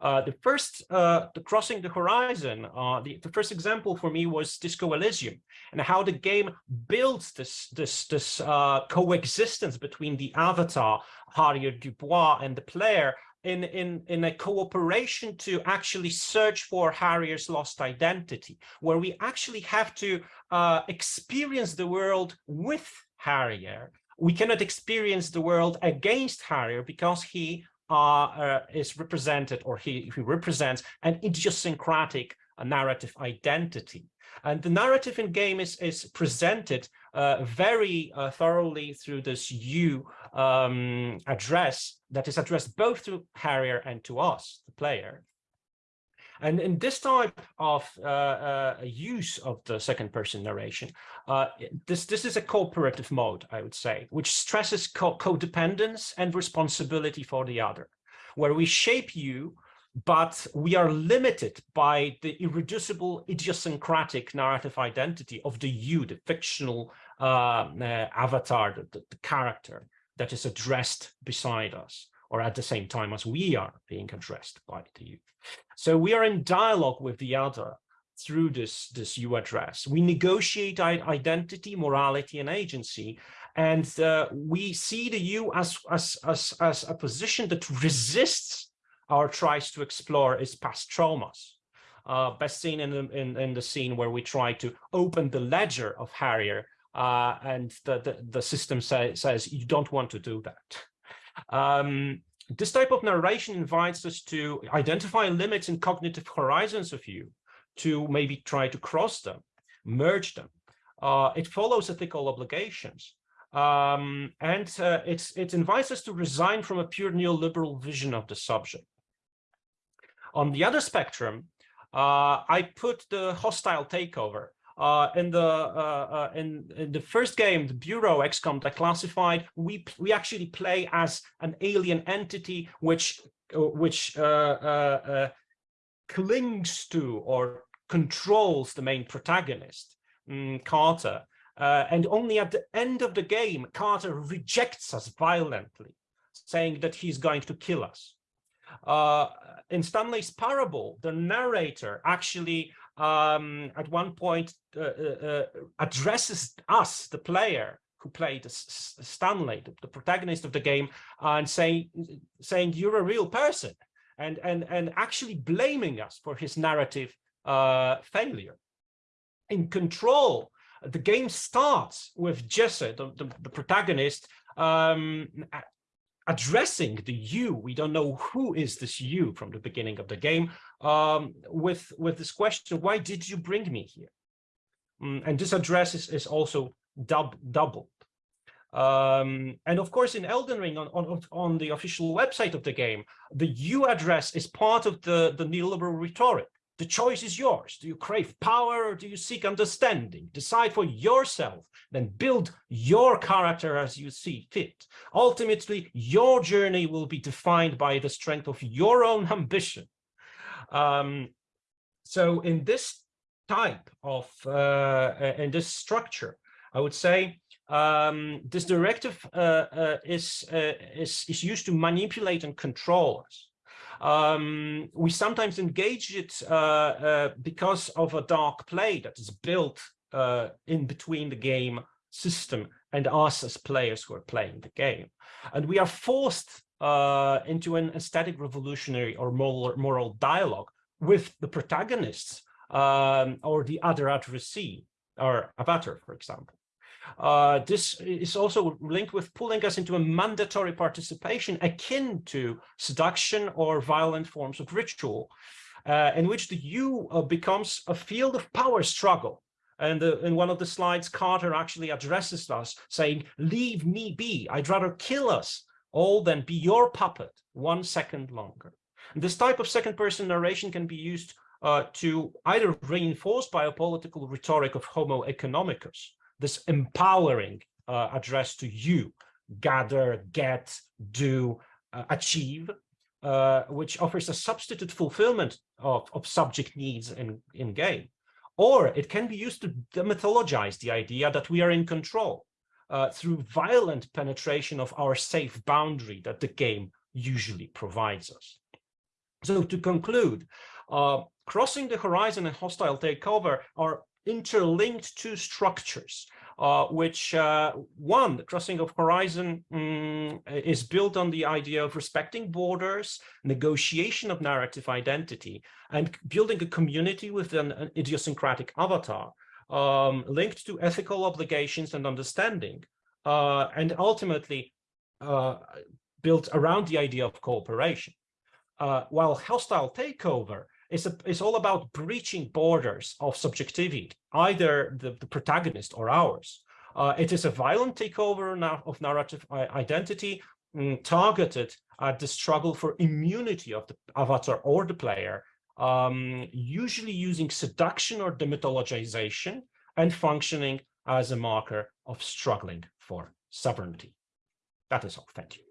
F: Uh, the first, uh, the crossing the horizon, uh, the, the first example for me was Disco Elysium and how the game builds this, this, this uh, coexistence between the avatar, Harrier Dubois, and the player in, in, in a cooperation to actually search for Harrier's lost identity, where we actually have to uh, experience the world with Harrier. We cannot experience the world against Harrier because he uh, uh, is represented or he, he represents an idiosyncratic narrative identity. And the narrative in game is, is presented uh, very uh, thoroughly through this you um, address that is addressed both to Harrier and to us, the player. And in this type of uh, uh, use of the second person narration, uh, this, this is a cooperative mode, I would say, which stresses co codependence and responsibility for the other, where we shape you but we are limited by the irreducible idiosyncratic narrative identity of the you, the fictional avatar, the, the, character that is addressed beside us or at the same time as we are being addressed by the you. So we are in dialogue with the other through this, this you address. We negotiate identity, morality, and agency, and uh, we see the you as, as, as, as a position that resists our tries to explore its past traumas. Uh, best seen in in, in the scene where we try to open the ledger of Harrier uh, and the, the, the system say, says you don't want to do that. Um, this type of narration invites us to identify limits and cognitive horizons of you, to maybe try to cross them, merge them. Uh, it follows ethical obligations. Um, and uh, it invites us to resign from a pure neoliberal vision of the subject. On the other spectrum, uh, I put the hostile takeover. Uh, in the uh, uh in, in, the first game, the Bureau XCOM Declassified, we we actually play as an alien entity which uh, which uh, clings to or controls the main protagonist, um, Carter. and only at the end of the game, Carter rejects us violently, saying that he's going to kill us. In Stanley's parable, the narrator actually um, at one point uh, uh, uh addresses us, the player who played Stanley, the, the, protagonist of the game, and saying, saying you're a real person and, and, and actually blaming us for his narrative uh, failure. In Control, the game starts with Jesse, the, the, the protagonist, um, addressing the you, we don't know who is this you from the beginning of the game, um, with, with this question, why did you bring me here? Mm, and this address is, is also dub doubled. Um, and of course, in Elden Ring, on, on, on the official website of the game, the you address is part of the, the neoliberal rhetoric. The choice is yours. Do you crave power or do you seek understanding? Decide for yourself, then build your character as you see fit. Ultimately, your journey will be defined by the strength of your own ambition. Um, so in this type of, uh, in this structure, I would say um, this directive uh, uh, is, uh, is, is used to manipulate and control us. Um, we sometimes engage it uh, uh, because of a dark play that is built uh, in between the game system and us as players who are playing the game. And we are forced uh, into an aesthetic revolutionary or moral, moral dialogue with the protagonists um, or the other addressee or avatar, for example. Uh, this is also linked with pulling us into a mandatory participation akin to seduction or violent forms of ritual. uh, in which the you uh, becomes a field of power struggle. And uh, in one of the slides, Carter actually addresses us saying, leave me be. I'd rather kill us all than be your puppet one second longer. And this type of second person narration can be used uh, to either reinforce biopolitical rhetoric of homo economicus, this empowering uh, address to you, gather, get, do, uh, achieve, uh, which offers a substitute fulfillment of, of subject needs in, in game. Or it can be used to demythologize the idea that we are in control uh, through violent penetration of our safe boundary that the game usually provides us. So to conclude, uh, crossing the horizon and hostile takeover are interlinked two structures uh, which uh, one, the crossing of horizon um, is built on the idea of respecting borders, negotiation of narrative identity, and building a community with an, an idiosyncratic avatar um, linked to ethical obligations and understanding, uh, and ultimately uh, built around the idea of cooperation. Uh, while hostile takeover is, a, is all about breaching borders of subjectivity, either the, the protagonist or ours. Uh, it is a violent takeover of narrative identity um, targeted at the struggle for immunity of the avatar or the player, um, usually using seduction or demythologization and functioning as a marker of struggling for sovereignty. That is all. Thank you.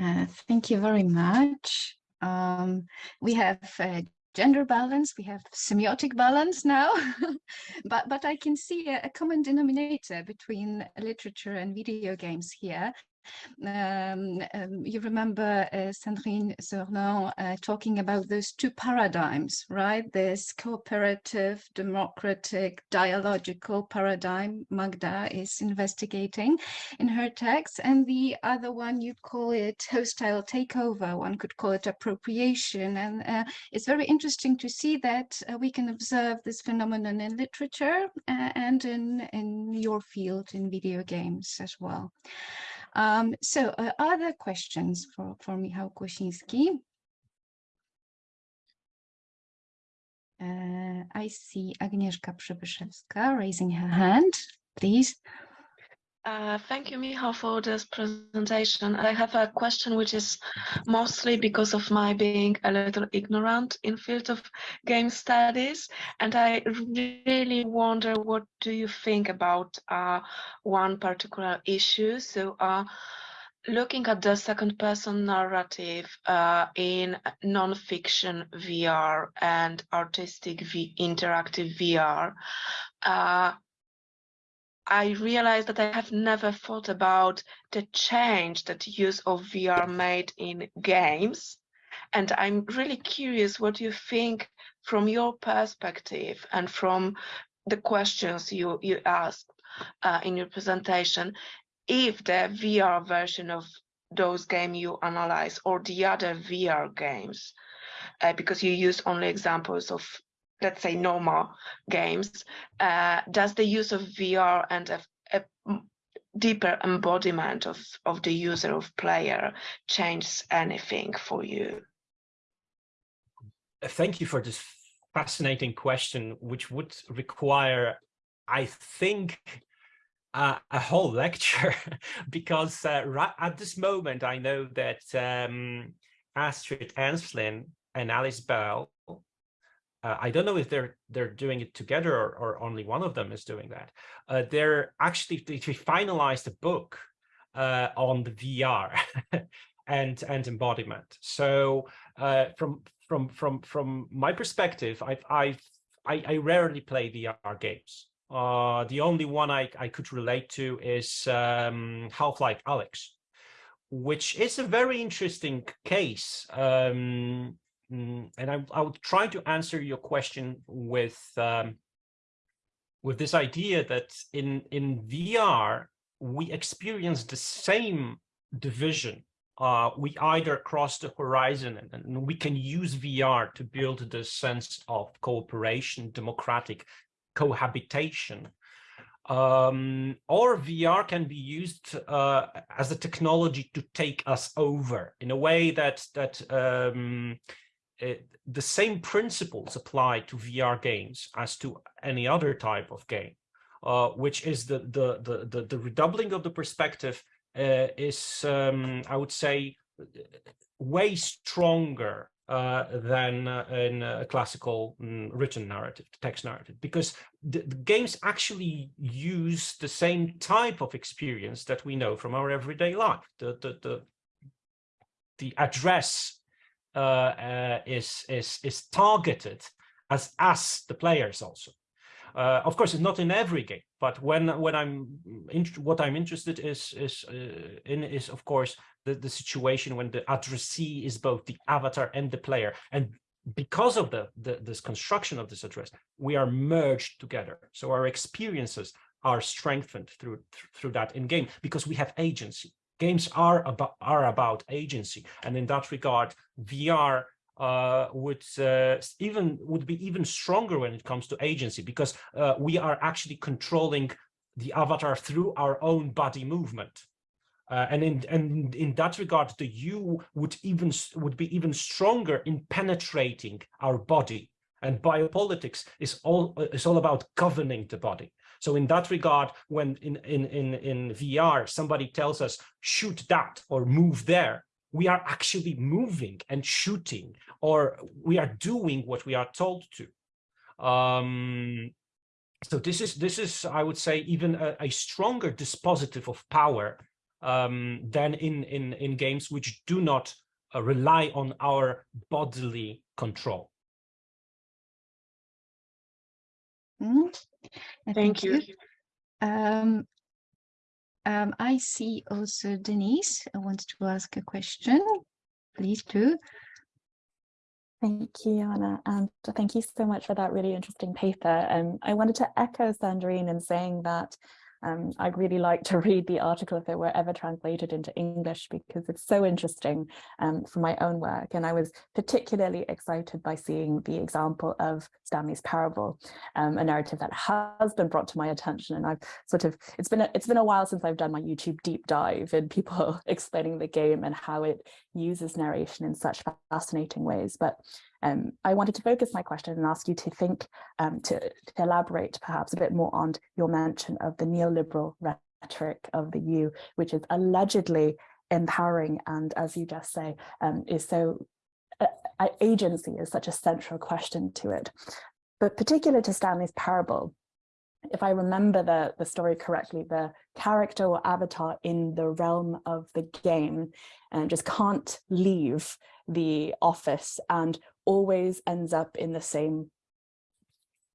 C: Uh, thank you very much. Um, we have uh, gender balance, we have semiotic balance now, but, but I can see a, a common denominator between literature and video games here. Um, um, you remember uh, Sandrine Sorlin uh, talking about those two paradigms, right? This cooperative, democratic, dialogical paradigm Magda is investigating in her text. And the other one, you call it hostile takeover. One could call it appropriation. And uh, it's very interesting to see that uh, we can observe this phenomenon in literature uh, and in, in your field in video games as well. Um, so uh, other questions for, for Michał Kłosiński? Uh, I see Agnieszka Przybyszewska raising her hand, please.
G: Uh, thank you, Michał, for this presentation. I have a question which is mostly because of my being a little ignorant in field of game studies. And I really wonder what do you think about uh, one particular issue. So uh, looking at the second person narrative uh, in non-fiction VR and artistic v interactive VR, uh, I realized that I have never thought about the change that use of VR made in games. And I'm really curious what you think from your perspective and from the questions you, you asked uh, in your presentation, if the VR version of those game you analyze or the other VR games, uh, because you use only examples of let's say normal games uh, does the use of vr and a, a, deeper embodiment of of the user of player change anything for you?
F: Thank you for this fascinating question which would require i think uh, a whole lecture because uh, right at this moment i know that um, astrid ensslin and alice bell uh, I don't know if they're they're doing it together or, or only one of them is doing that. Uh, they're actually they, they finalized a book uh, on the VR and and embodiment. So uh, from from from from my perspective, I've I've I, I rarely play VR games. Uh, the only one I, I could relate to is um, Half-Life Alyx, which is a very interesting case. Um, and I, I will try to answer your question with um, with this idea that in in VR we experience the same division. Uh, we either cross the horizon and, and we can use VR to build this sense of cooperation, democratic cohabitation, um, or VR can be used uh, as a technology to take us over in a way that that um, it, the same principles apply to VR games as to any other type of game, uh, which is the, the, the the the redoubling of the perspective uh, is um, I would say way stronger uh, than uh, in a classical mm, written narrative, text narrative, because the, the, games actually use the same type of experience that we know from our everyday life. The the the, the address uh, uh is is is targeted as as the players also. Uh, of course, it's not in every game, but when when I'm what I'm interested is is uh, in is of course the, the situation when the addressee is both the avatar and the player. And because of the, the this construction of this address, we are merged together. So our experiences are strengthened through through that in game because we have agency. Games are about are about agency, and in that regard, VR uh, would uh, even would be even stronger when it comes to agency because uh, we are actually controlling the avatar through our own body movement. Uh, and in and in that regard, the you would even would be even stronger in penetrating our body. And biopolitics is all is all about governing the body. So in that regard, when in in in in VR somebody tells us shoot that or move there, we are actually moving and shooting, or we are doing what we are told to. Um, so this is this is I would say even a, a stronger dispositive of power um, than in, in, in games which do not uh, rely on our bodily control.
C: Mm,
G: thank, thank, you. you.
C: Um, um, I see also Denise wants to ask a question. Please do.
H: Thank you, Anna, and thank you so much for that really interesting paper. Um, I wanted to echo Sandrine in saying that um, I'd really like to read the article if it were ever translated into English because it's so interesting um, for my own work. And I was particularly excited by seeing the example of Stanley's Parable, um, a narrative that has been brought to my attention. And I've sort of, it's been, a, it's been a while since I've done my YouTube deep dive and people explaining the game and how it uses narration in such fascinating ways. But um, I wanted to focus my question and ask you to think, um, to, to, elaborate perhaps a bit more on your mention of the neoliberal rhetoric of the EU, which is allegedly empowering and, as you just say, um, is so, uh, uh agency is such a central question to it. But particular to Stanley's parable, if I remember the, the story correctly, the character or avatar in the realm of the game and uh, just can't leave the office and always ends up in the same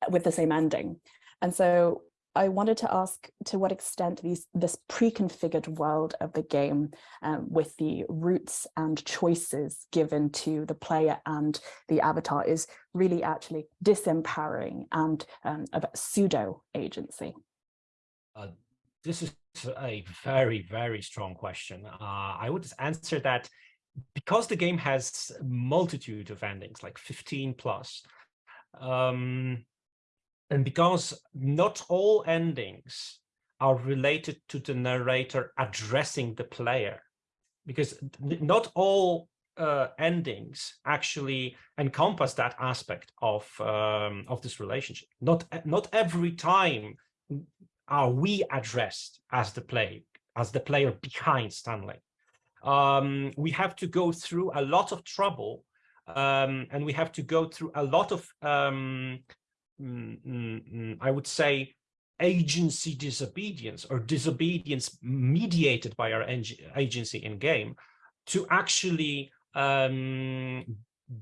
H: with the same ending. And so I wanted to ask to what extent these this pre-configured world of the game um, with the routes and choices given to the player and the avatar is really actually disempowering and um, pseudo agency.
F: Uh, this is a very, very strong question. Uh, I would answer that because the game has multitude of endings, like 15 plus, um, and because not all endings are related to the narrator addressing the player, because not all uh, endings actually encompass that aspect of um, of this relationship. Not not every time are we addressed as the play as the player behind Stanley um, we have to go through a lot of trouble um, and we have to go through a lot of, um, mm, mm, mm, I would say, agency disobedience or disobedience mediated by our agency in game to actually um,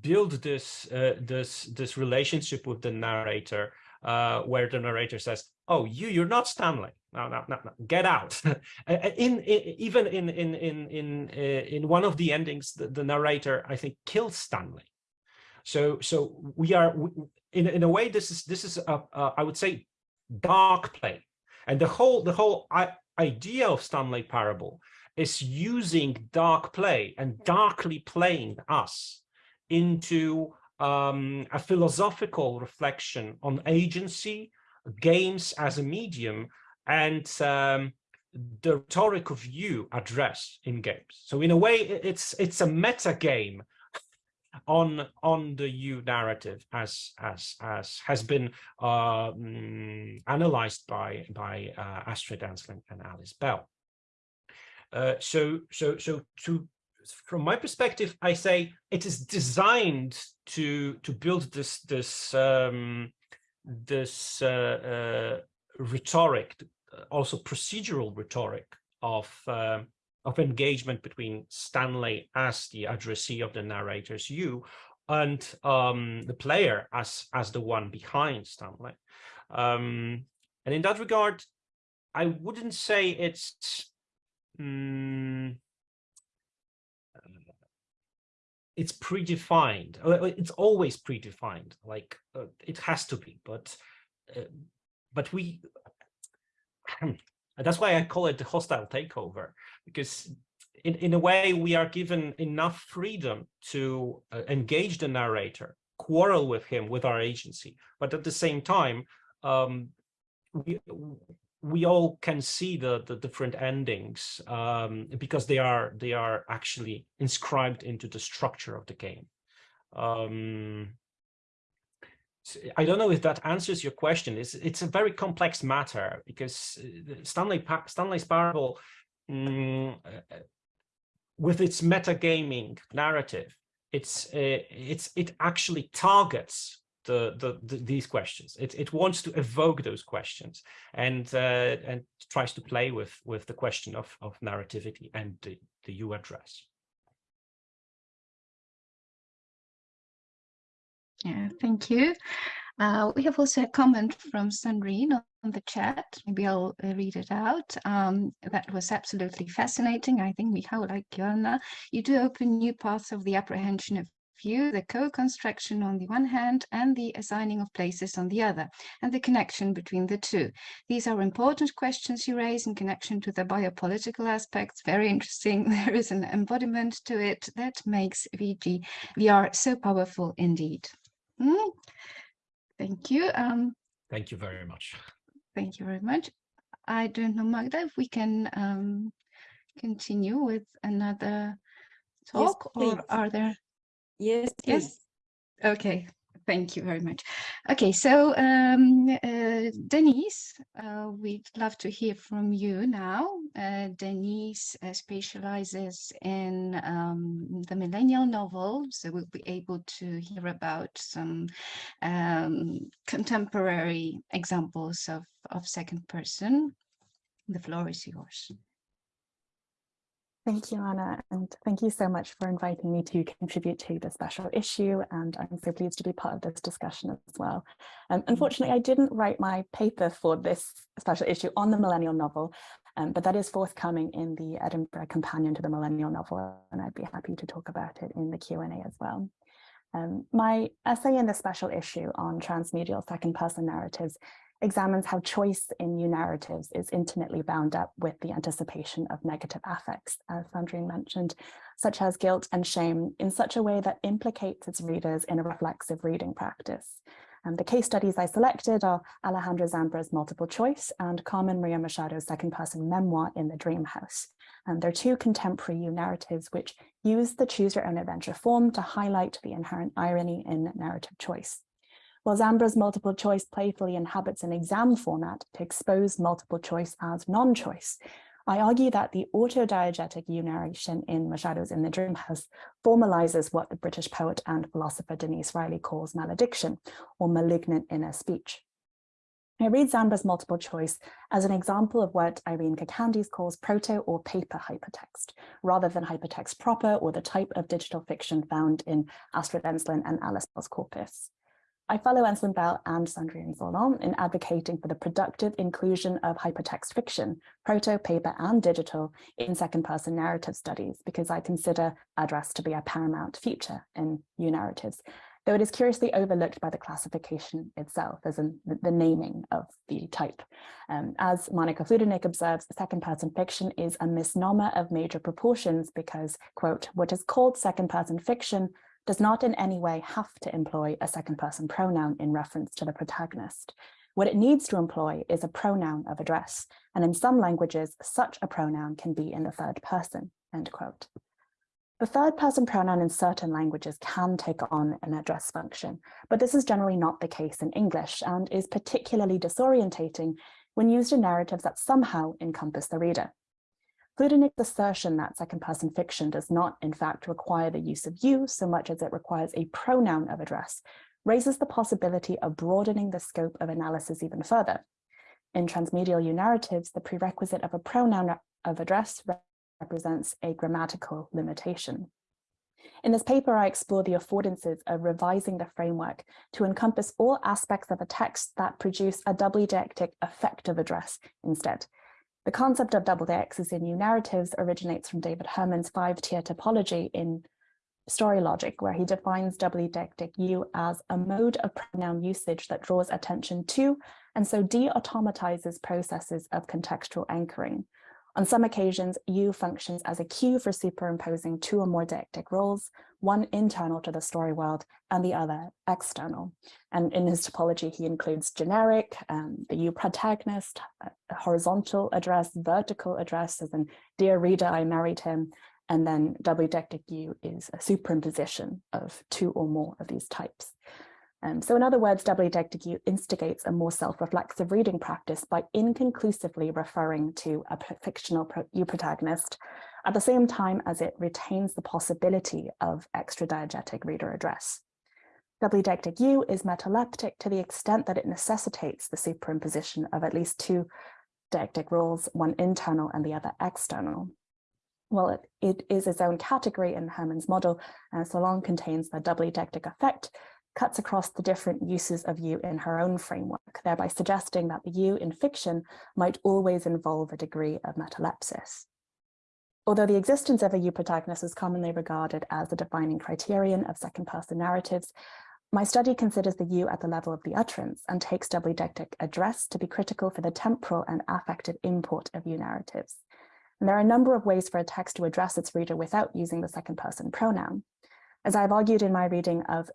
F: build this uh, this this relationship with the narrator uh, where the narrator says, "Oh, you, you're not Stanley. No, no, no, no. Get out." in, in, even in in in in uh, in one of the endings, the, the, narrator I think kills Stanley. So so we are in in a way this is this is a, a I would say dark play, and the whole the whole idea of Stanley Parable is using dark play and darkly playing us into um, a philosophical reflection on agency, games as a medium, and um, the rhetoric of you address in games. So in a way, it's it's a meta game on on the you narrative as as as has been um, analyzed by by uh, Astrid Ensslin and Alice Bell. Uh, so so so to from my perspective, I say it is designed to to build this this um, this uh, uh rhetoric, also procedural rhetoric of um, of engagement between Stanley as the addressee of the narrator's you and um, the player as as the one behind Stanley. Um, and in that regard, I wouldn't say it's um, it's predefined. It's always predefined. Like uh, it has to be, but uh, but we that's why I call it the hostile takeover, because in, in a way we are given enough freedom to uh, engage the narrator, quarrel with him with our agency, but at the same time, um, we we all can see the the different endings um, because they are they are actually inscribed into the structure of the game. Um, I don't know if that answers your question. It's it's a very complex matter because uh, Stanley Stanley's Parable, um, with its metagaming narrative, it's uh, it's it actually targets the, the, the, these questions. It it wants to evoke those questions and uh, and tries to play with with the question of of narrativity and the the you address.
C: Yeah, thank you. Uh, we have also a comment from Sandrine on the chat. Maybe I'll uh, read it out. Um, that was absolutely fascinating. I think Michał, like Joanna, you do open new paths of the apprehension of view, the co-construction on the one hand and the assigning of places on the other, and the connection between the two. These are important questions you raise in connection to the biopolitical aspects. Very interesting. There is an embodiment to it that makes VG VR so powerful indeed. Mm. Thank you. Um,
F: thank you very much.
C: Thank you very much. I don't know, Magda, if we can um, continue with another talk
B: yes,
C: or are there?
B: Yes, please. Yes.
C: Okay, Thank you very much. Okay, so um, uh, Denise, uh, we'd love to hear from you now. Uh, Denise uh, specializes in um, the millennial novel, so we'll be able to hear about some um, contemporary examples of, of second person. The floor is yours.
H: Thank you, Anna, and thank you so much for inviting me to contribute to the special issue, and I'm so pleased to be part of this discussion as well. Um, unfortunately, I didn't write my paper for this special issue on the millennial novel, um, but that is forthcoming in the Edinburgh Companion to the Millennial Novel, and I'd be happy to talk about it in the Q&A as well. Um, my essay in the special issue on transmedial second-person narratives examines how choice in new narratives is intimately bound up with the anticipation of negative affects, as Sandrine mentioned, such as guilt and shame, in such a way that implicates its readers in a reflexive reading practice. And the case studies I selected are Alejandro Zambra's multiple choice and Carmen Maria Machado's second person memoir in the Dream House. And they're two contemporary narratives which use the choose your own adventure form to highlight the inherent irony in narrative choice. While Zambra's multiple choice playfully inhabits an exam format to expose multiple choice as non-choice, I argue that the autodiegetic narration in Machado's In the Dream House formalizes what the British poet and philosopher Denise Riley calls malediction, or malignant inner speech. I read Zambra's multiple choice as an example of what Irene Kacandes calls proto or paper hypertext, rather than hypertext proper or the type of digital fiction found in Astrid Ensslin and Alice Bell's corpus. I follow Ensslin Bell and Sandrine Sorlin in advocating for the productive inclusion of hypertext fiction, proto, paper and digital in second-person narrative studies because I consider address to be a paramount feature in new narratives, though it is curiously overlooked by the classification itself, as in the naming of the type. Um, as Monika Fludernik observes, second-person fiction is a misnomer of major proportions because, quote, what is called second-person fiction does not in any way have to employ a second person pronoun in reference to the protagonist. What it needs to employ is a pronoun of address, and in some languages, such a pronoun can be in the third person, end quote. The third person pronoun in certain languages can take on an address function, but this is generally not the case in English and is particularly disorientating when used in narratives that somehow encompass the reader. Fludernik's assertion that second person fiction does not in fact require the use of you so much as it requires a pronoun of address raises the possibility of broadening the scope of analysis even further. In transmedial you narratives, the prerequisite of a pronoun of address represents a grammatical limitation. In this paper, I explore the affordances of revising the framework to encompass all aspects of a text that produce a doubly deictic effective address instead. The concept of double deixis in new narratives originates from David Herman's five-tier typology in Story Logic, where he defines doubly deictic you as a mode of pronoun usage that draws attention to and so de-automatizes processes of contextual anchoring. On some occasions, you functions as a cue for superimposing two or more deictic roles, one internal to the story world and the other external. And in his typology, he includes generic, um, the you protagonist, horizontal address, vertical address, as in, dear reader, I married him. And then doubly deictic you is a superimposition of two or more of these types. Um, so in other words, deictic instigates a more self-reflexive reading practice by inconclusively referring to a fictional protagonist at the same time as it retains the possibility of extra-diegetic reader address. Doubly deictic you is metaleptic to the extent that it necessitates the superimposition of at least two deictic rules, one internal and the other external. Well, it, it is its own category in Herman's model, and so long contains the doubly deictic effect, cuts across the different uses of you in her own framework, thereby suggesting that the you in fiction might always involve a degree of metalepsis. Although the existence of a you protagonist is commonly regarded as the defining criterion of second-person narratives, my study considers the you at the level of the utterance and takes doubly deictic address to be critical for the temporal and affective import of you narratives. And there are a number of ways for a text to address its reader without using the second person pronoun. As I've argued in my reading of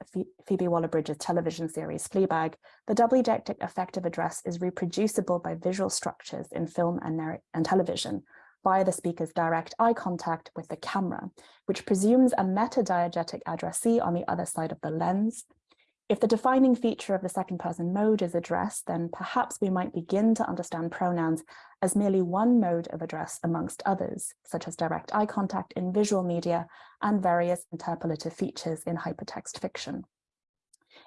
H: Phoebe Waller-Bridge's television series Fleabag, the doubly deictic effective address is reproducible by visual structures in film and, and television via the speaker's direct eye contact with the camera, which presumes a meta-diegetic addressee on the other side of the lens if the defining feature of the second person mode is address, then perhaps we might begin to understand pronouns as merely one mode of address amongst others, such as direct eye contact in visual media and various interpolative features in hypertext fiction.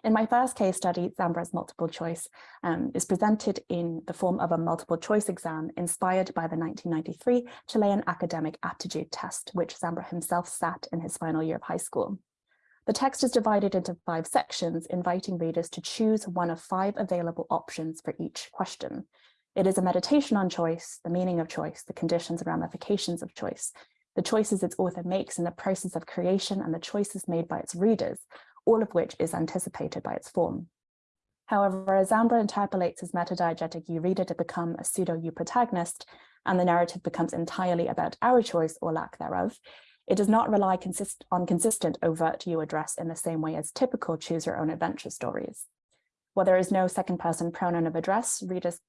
H: In my first case study, Zambra's multiple choice um, is presented in the form of a multiple choice exam inspired by the 1993 Chilean academic aptitude test, which Zambra himself sat in his final year of high school. The text is divided into five sections, inviting readers to choose one of five available options for each question. It is a meditation on choice, the meaning of choice, the conditions and ramifications of choice, the choices its author makes in the process of creation and the choices made by its readers, all of which is anticipated by its form. However, as Zambra interpolates his metadiegetic you reader to become a pseudo-you protagonist, and the narrative becomes entirely about our choice or lack thereof, it does not rely consist on consistent overt you address in the same way as typical choose your own adventure stories. While there is no second person pronoun of address, readers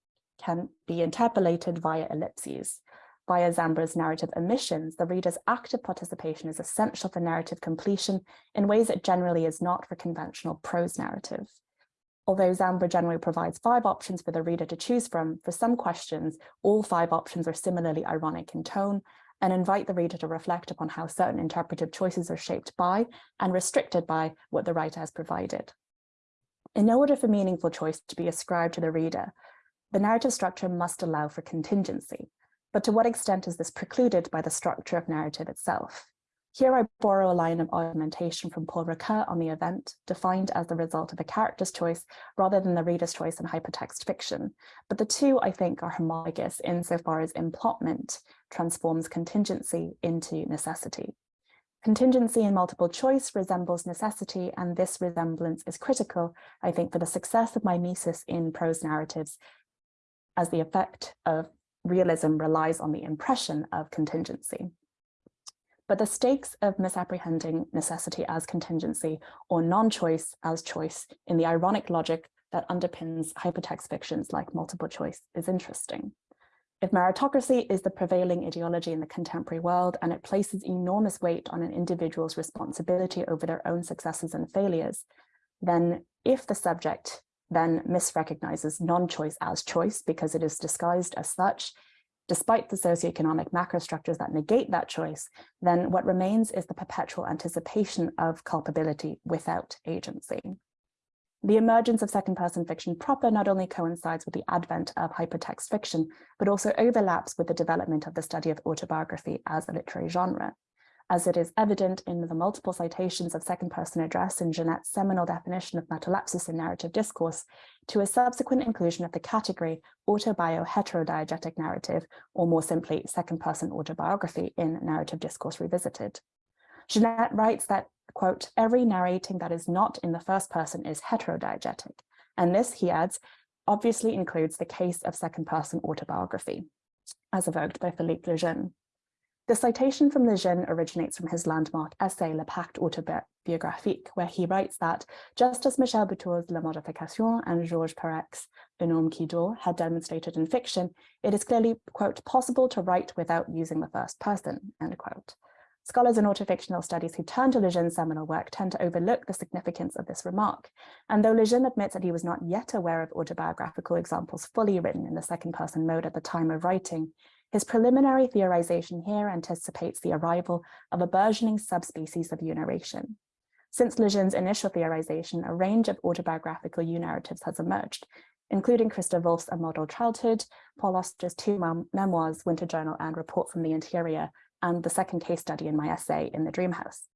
H: can be interpolated via ellipses. Via Zambra's narrative omissions, the reader's active participation is essential for narrative completion in ways it generally is not for conventional prose narrative. Although Zambra generally provides five options for the reader to choose from, for some questions, all five options are similarly ironic in tone, and invite the reader to reflect upon how certain interpretive choices are shaped by and restricted by what the writer has provided. In order for meaningful choice to be ascribed to the reader, the narrative structure must allow for contingency. But to what extent is this precluded by the structure of narrative itself? Here I borrow a line of argumentation from Paul Ricoeur on the event, defined as the result of a character's choice rather than the reader's choice in hypertext fiction. But the two, I think, are homologous insofar as emplotment transforms contingency into necessity. Contingency in multiple choice resembles necessity, and this resemblance is critical, I think, for the success of mimesis in prose narratives, as the effect of realism relies on the impression of contingency. But the stakes of misapprehending necessity as contingency or non-choice as choice in the ironic logic that underpins hypertext fictions like multiple choice is interesting. If meritocracy is the prevailing ideology in the contemporary world and it places enormous weight on an individual's responsibility over their own successes and failures, then if the subject then misrecognizes non-choice as choice because it is disguised as such, despite the socioeconomic macrostructures that negate that choice, then what remains is the perpetual anticipation of culpability without agency. The emergence of second-person fiction proper not only coincides with the advent of hypertext fiction, but also overlaps with the development of the study of autobiography as a literary genre as it is evident in the multiple citations of second-person address in Genette's seminal definition of metalepsis in narrative discourse, to a subsequent inclusion of the category autobio-heterodiegetic narrative, or more simply, second-person autobiography in narrative discourse revisited. Genette writes that, quote, every narrating that is not in the first person is heterodiegetic, and this, he adds, obviously includes the case of second-person autobiography, as evoked by Philippe Lejeune. The citation from Lejeune originates from his landmark essay Le Pacte autobiographique, where he writes that just as Michel Butor's La Modification and Georges Perec's Un homme qui dort had demonstrated in fiction, it is clearly, quote, possible to write without using the first person, end quote. Scholars in autofictional studies who turn to Lejeune's seminal work tend to overlook the significance of this remark. And though Lejeune admits that he was not yet aware of autobiographical examples fully written in the second person mode at the time of writing, his preliminary theorization here anticipates the arrival of a burgeoning subspecies of you narration. Since Lejeune's initial theorization, a range of autobiographical you narratives has emerged, including Christa Wolf's A Model Childhood, Paul Auster's two memoirs, Winter Journal and Report from the Interior, and the second case study in my essay in the Dream House.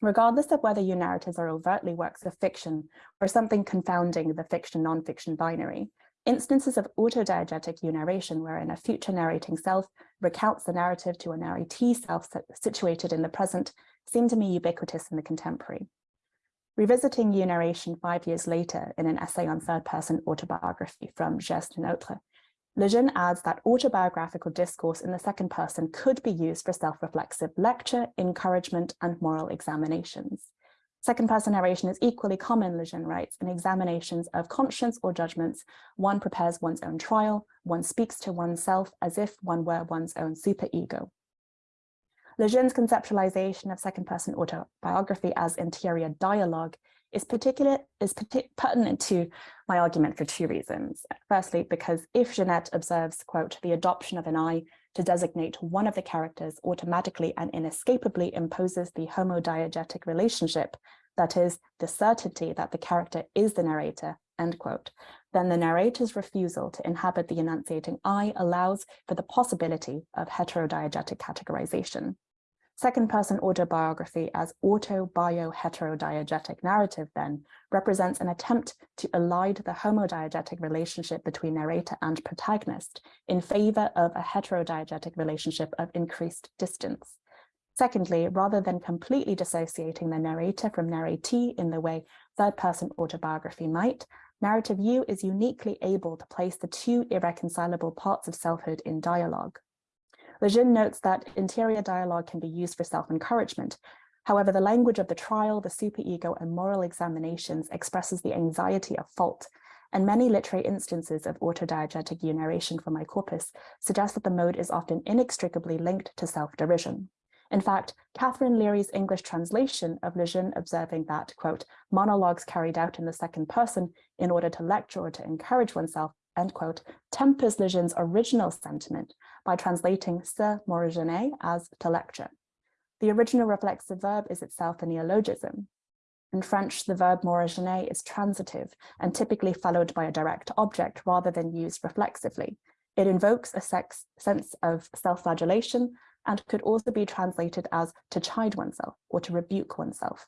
H: Regardless of whether you narratives are overtly works of fiction or something confounding the fiction-non-fiction binary, Instances of autodiegetic narration wherein a future narrating self recounts the narrative to a narratee self situated in the present seem to me ubiquitous in the contemporary. Revisiting narration five years later in an essay on third-person autobiography from Geste Neutre, Lejeune adds that autobiographical discourse in the second person could be used for self-reflexive lecture, encouragement, and moral examinations. Second person narration is equally common, Lejeune writes, in examinations of conscience or judgments. One prepares one's own trial, one speaks to oneself as if one were one's own superego. Lejeune's conceptualization of second person autobiography as interior dialogue is particular is pertinent to my argument for two reasons. Firstly, because if Genette observes, quote, the adoption of an I to designate one of the characters automatically and inescapably imposes the homodiegetic relationship, that is, the certainty that the character is the narrator, end quote, then the narrator's refusal to inhabit the enunciating I allows for the possibility of heterodiegetic categorization. Second-person autobiography as auto-bio-heterodiegetic narrative then represents an attempt to elide the homodiegetic relationship between narrator and protagonist in favor of a heterodiegetic relationship of increased distance. Secondly, rather than completely dissociating the narrator from narratee in the way third-person autobiography might, narrative you is uniquely able to place the two irreconcilable parts of selfhood in dialogue. Lejeune notes that interior dialogue can be used for self-encouragement. However, the language of the trial, the superego, and moral examinations expresses the anxiety of fault, and many literary instances of autodiegetic narration from my corpus suggest that the mode is often inextricably linked to self-derision. In fact, Katherine Leary's English translation of Lejeune observing that, quote, monologues carried out in the second person in order to lecture or to encourage oneself end quote, tempers Lejeune's original sentiment by translating se morigéner as to lecture. The original reflexive verb is itself a neologism. In French, the verb morigéner is transitive and typically followed by a direct object rather than used reflexively. It invokes a sex, sense of self-flagellation and could also be translated as to chide oneself or to rebuke oneself.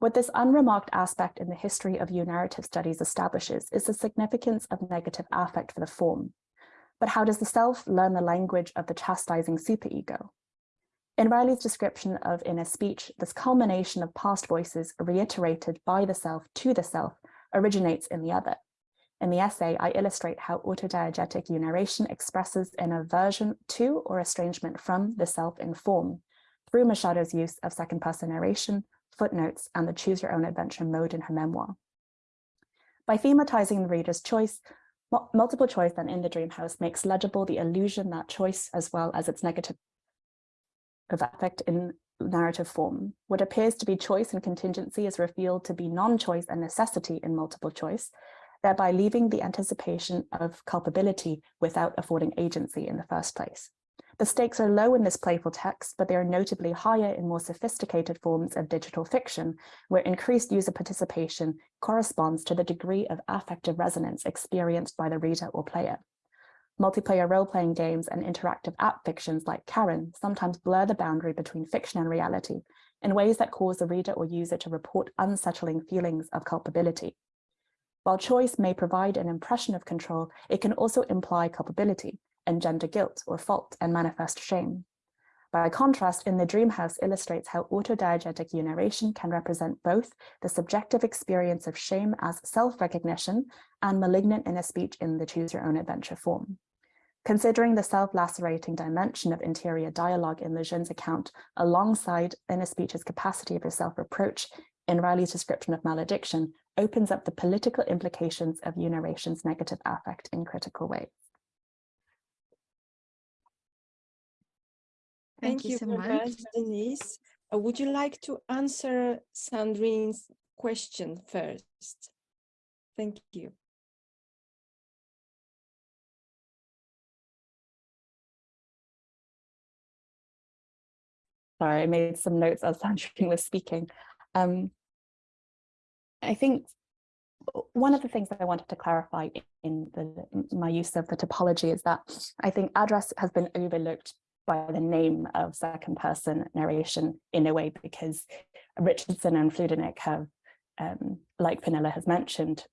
H: What this unremarked aspect in the history of narrative studies establishes is the significance of negative affect for the form. But how does the self learn the language of the chastising superego? In Riley's description of inner speech, this culmination of past voices reiterated by the self to the self originates in the other. In the essay, I illustrate how autodiegetic narration expresses an aversion to or estrangement from the self in form through Machado's use of second person narration, footnotes, and the choose your own adventure mode in her memoir. By thematizing the reader's choice, multiple choice then in the dream house makes legible the illusion that choice as well as its negative effect in narrative form. What appears to be choice and contingency is revealed to be non-choice and necessity in multiple choice, thereby leaving the anticipation of culpability without affording agency in the first place. The stakes are low in this playful text, but they are notably higher in more sophisticated forms of digital fiction, where increased user participation corresponds to the degree of affective resonance experienced by the reader or player. Multiplayer role-playing games and interactive app fictions like Karen sometimes blur the boundary between fiction and reality in ways that cause the reader or user to report unsettling feelings of culpability. While choice may provide an impression of control, it can also imply culpability, engender guilt or fault and manifest shame. By contrast, in the dream house illustrates how autodiegetic narration can represent both the subjective experience of shame as self-recognition and malignant inner speech in the choose your own adventure form. Considering the self-lacerating dimension of interior dialogue in Lejeune's account alongside inner speech's capacity for self-reproach in Riley's description of malediction opens up the political implications of narration's negative affect in critical ways.
B: Thank, you, so much, much Denise. Uh, would you like to answer Sandrine's question first? Thank you.
H: Sorry, I made some notes as Sandrine was speaking. Um, I think one of the things that I wanted to clarify in the, my use of the typology is that I think address has been overlooked by the name of second person narration in a way because Richardson and Fludernik have, um, like Pernille has mentioned,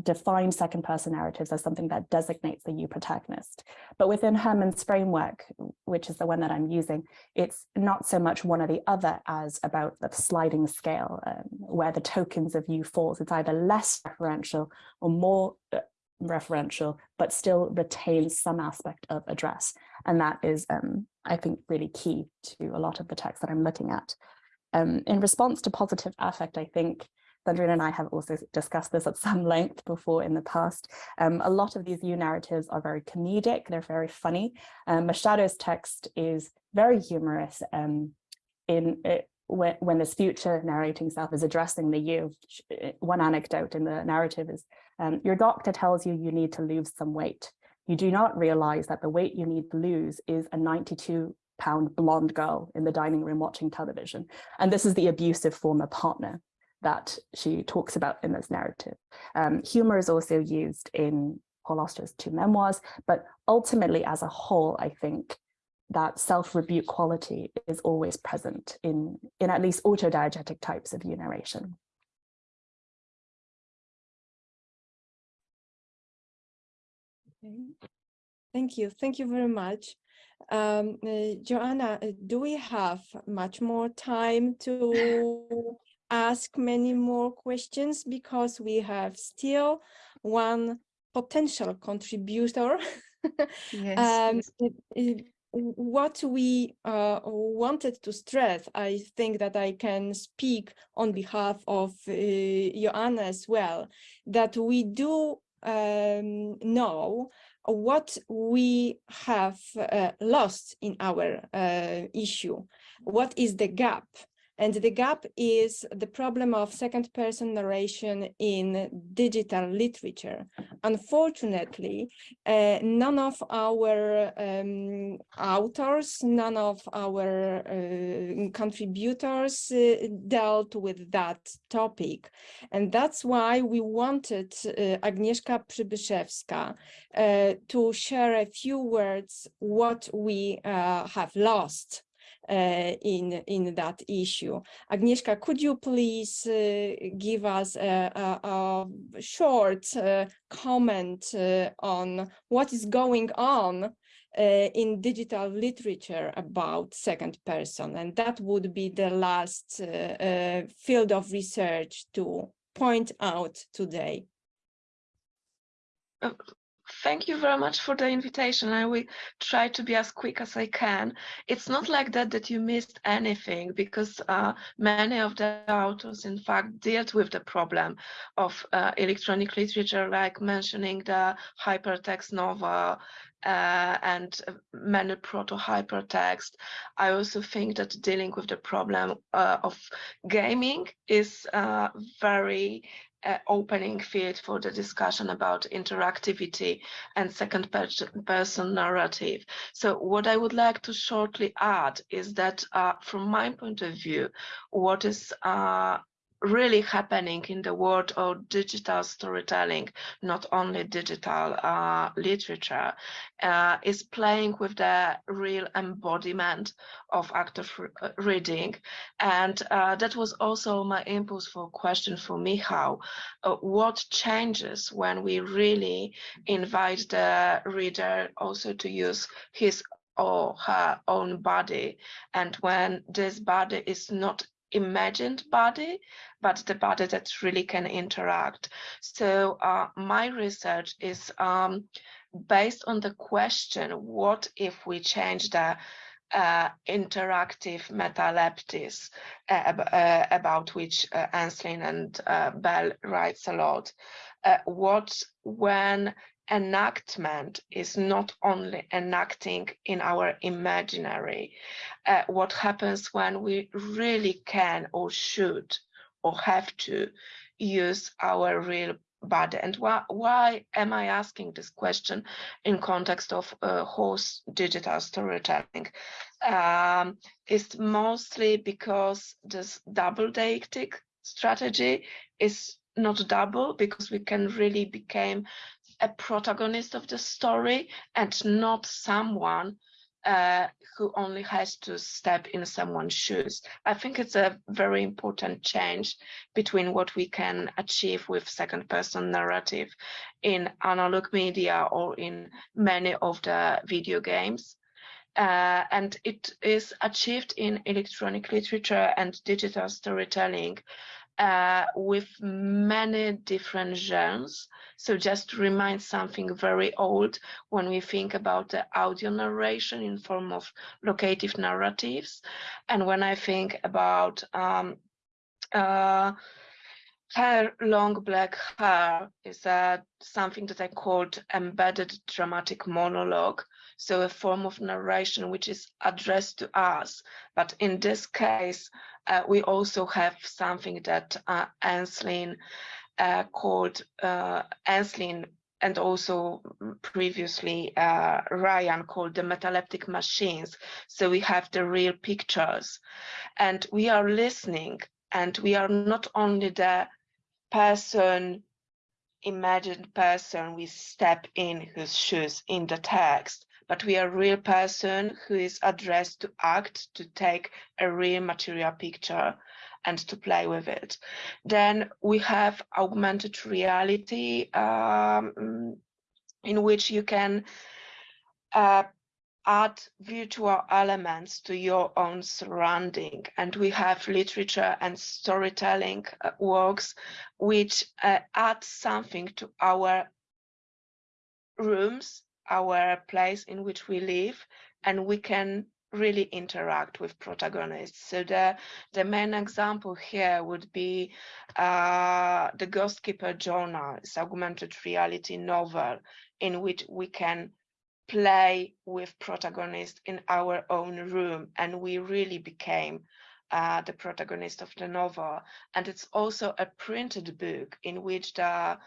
H: defined second person narratives as something that designates the you protagonist. But within Herman's framework, which is the one that I'm using, it's not so much one or the other as about the sliding scale um, where the tokens of you falls. It's either less referential or more uh, referential, but still retains some aspect of address. And that is, um, I think, really key to a lot of the text that I'm looking at. Um, in response to positive affect, I think Sandrine and I have also discussed this at some length before in the past. Um, a lot of these new narratives are very comedic, they're very funny. Um, Machado's text is very humorous um, in it, when, when this future narrating self is addressing the you. One anecdote in the narrative is, um, your doctor tells you you need to lose some weight. You do not realize that the weight you need to lose is a 92 pound blonde girl in the dining room watching television. And this is the abusive former partner that she talks about in this narrative. Um, humor is also used in Paul Auster's two memoirs, but ultimately as a whole, I think that self-rebuke quality is always present in, in at least autodiegetic types of narration.
B: Thank you. Thank you very much. Um, uh, Joanna, uh, do we have much more time to ask many more questions because we have still one potential contributor.
C: yes,
B: um, yes. what we uh, wanted to stress, I think that I can speak on behalf of uh, Joanna as well, that we do um, know what we have uh, lost in our uh, issue. What is the gap? And the gap is the problem of second person narration in digital literature. Unfortunately, uh, none of our um, authors, none of our uh, contributors uh, dealt with that topic. And that's why we wanted uh, Agnieszka Przybyszewska uh, to share a few words what we uh, have lost in in that issue. Agnieszka, could you please uh, give us a, a, a short uh, comment on what is going on uh, in digital literature about second person and that would be the last uh, uh, field of research to point out today
G: thank you very much for the invitation. I will try to be as quick as I can. It's not like that that you missed anything because uh, many of the authors, in fact, dealt with the problem of uh, electronic literature, like mentioning the hypertext novel uh, and many proto-hypertext. I also think that dealing with the problem uh, of gaming is uh, very uh, opening field for the discussion about interactivity and second person narrative. So what I would like to shortly add is that uh, from my point of view, what is uh, really happening in the world of digital storytelling, not only digital uh, literature, uh, is playing with the real embodiment of active uh, reading. And uh, that was also my impulse for question for Michał. Uh, what changes when we really invite the reader also to use his or her own body and when this body is not imagined body, but the body that really can interact. So uh, my research is um, based on the question, what if we change the uh, interactive metalepsis uh, uh, about which uh, Ensslin and uh, Bell writes a lot. Uh, what when enactment is not only enacting in our imaginary, uh, what happens when we really can or should or have to use our real body? And why, why am i asking this question in context of uh, horse digital storytelling? Um, it's mostly because this double deictic strategy is not double because we can really become a protagonist of the story and not someone uh, who only has to step in someone's shoes. I think it's a very important change between what we can achieve with second person narrative in analog media or in many of the video games. Uh, and it is achieved in electronic literature and digital storytelling uh, with many different genres. So just to remind something very old, when we think about the audio narration in form of locative narratives, and when I think about um, uh, long black hair is uh, something that I called embedded dramatic monologue. So a form of narration which is addressed to us. But in this case, uh, we also have something that uh, Ensslin uh, called uh, Ensslin and also previously uh, Ryan called the metaleptic machines. So we have the real pictures and we are listening and we are not only the person, imagined person we step in whose shoes in the text, but we are a real person who is addressed to act, to take a real material picture and to play with it. Then we have augmented reality um, in which you can uh, add virtual elements to your own surrounding. And we have literature and storytelling uh, works which uh, add something to our rooms our place in which we live and we can really interact with protagonists. So the, the main example here would be uh, the Ghost Keeper Journal, it's augmented reality novel in which we can play with protagonists in our own room and we really became uh, the protagonist of the novel. And it's also a printed book in which the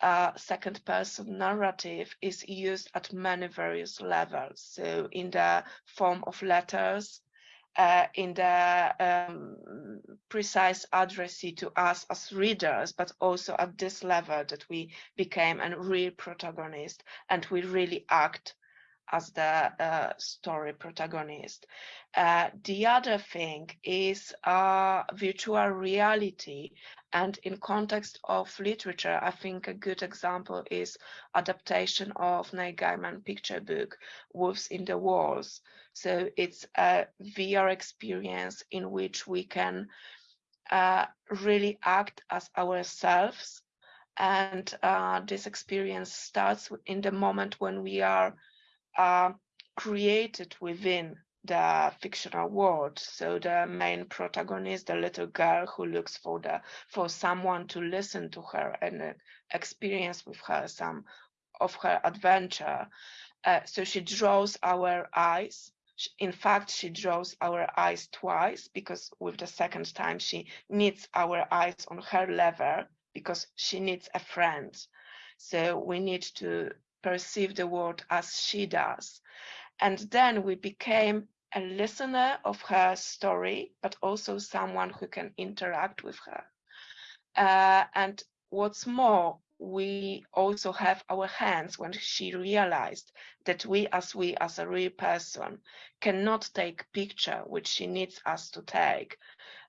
G: uh, second person narrative is used at many various levels. So in the form of letters, uh, in the um, precise addressee to us as readers, but also at this level that we became a real protagonist and we really act as the uh, story protagonist. Uh, the other thing is uh, virtual reality. And in context of literature, I think a good example is adaptation of Neil Gaiman picture book, Wolves in the Walls. So it's a VR experience in which we can uh, really act as ourselves And uh, this experience starts in the moment when we are uh, created within the fictional world. So the main protagonist, the little girl who looks for the for someone to listen to her and uh, experience with her some of her adventure. Uh, so she draws our eyes. In fact, she draws our eyes twice because with the second time she needs our eyes on her level because she needs a friend. So we need to perceive the world as she does. And then we became a listener of her story, but also someone who can interact with her. Uh, and what's more, we also have our hands when she realized that we as we as a real person cannot take picture which she needs us to take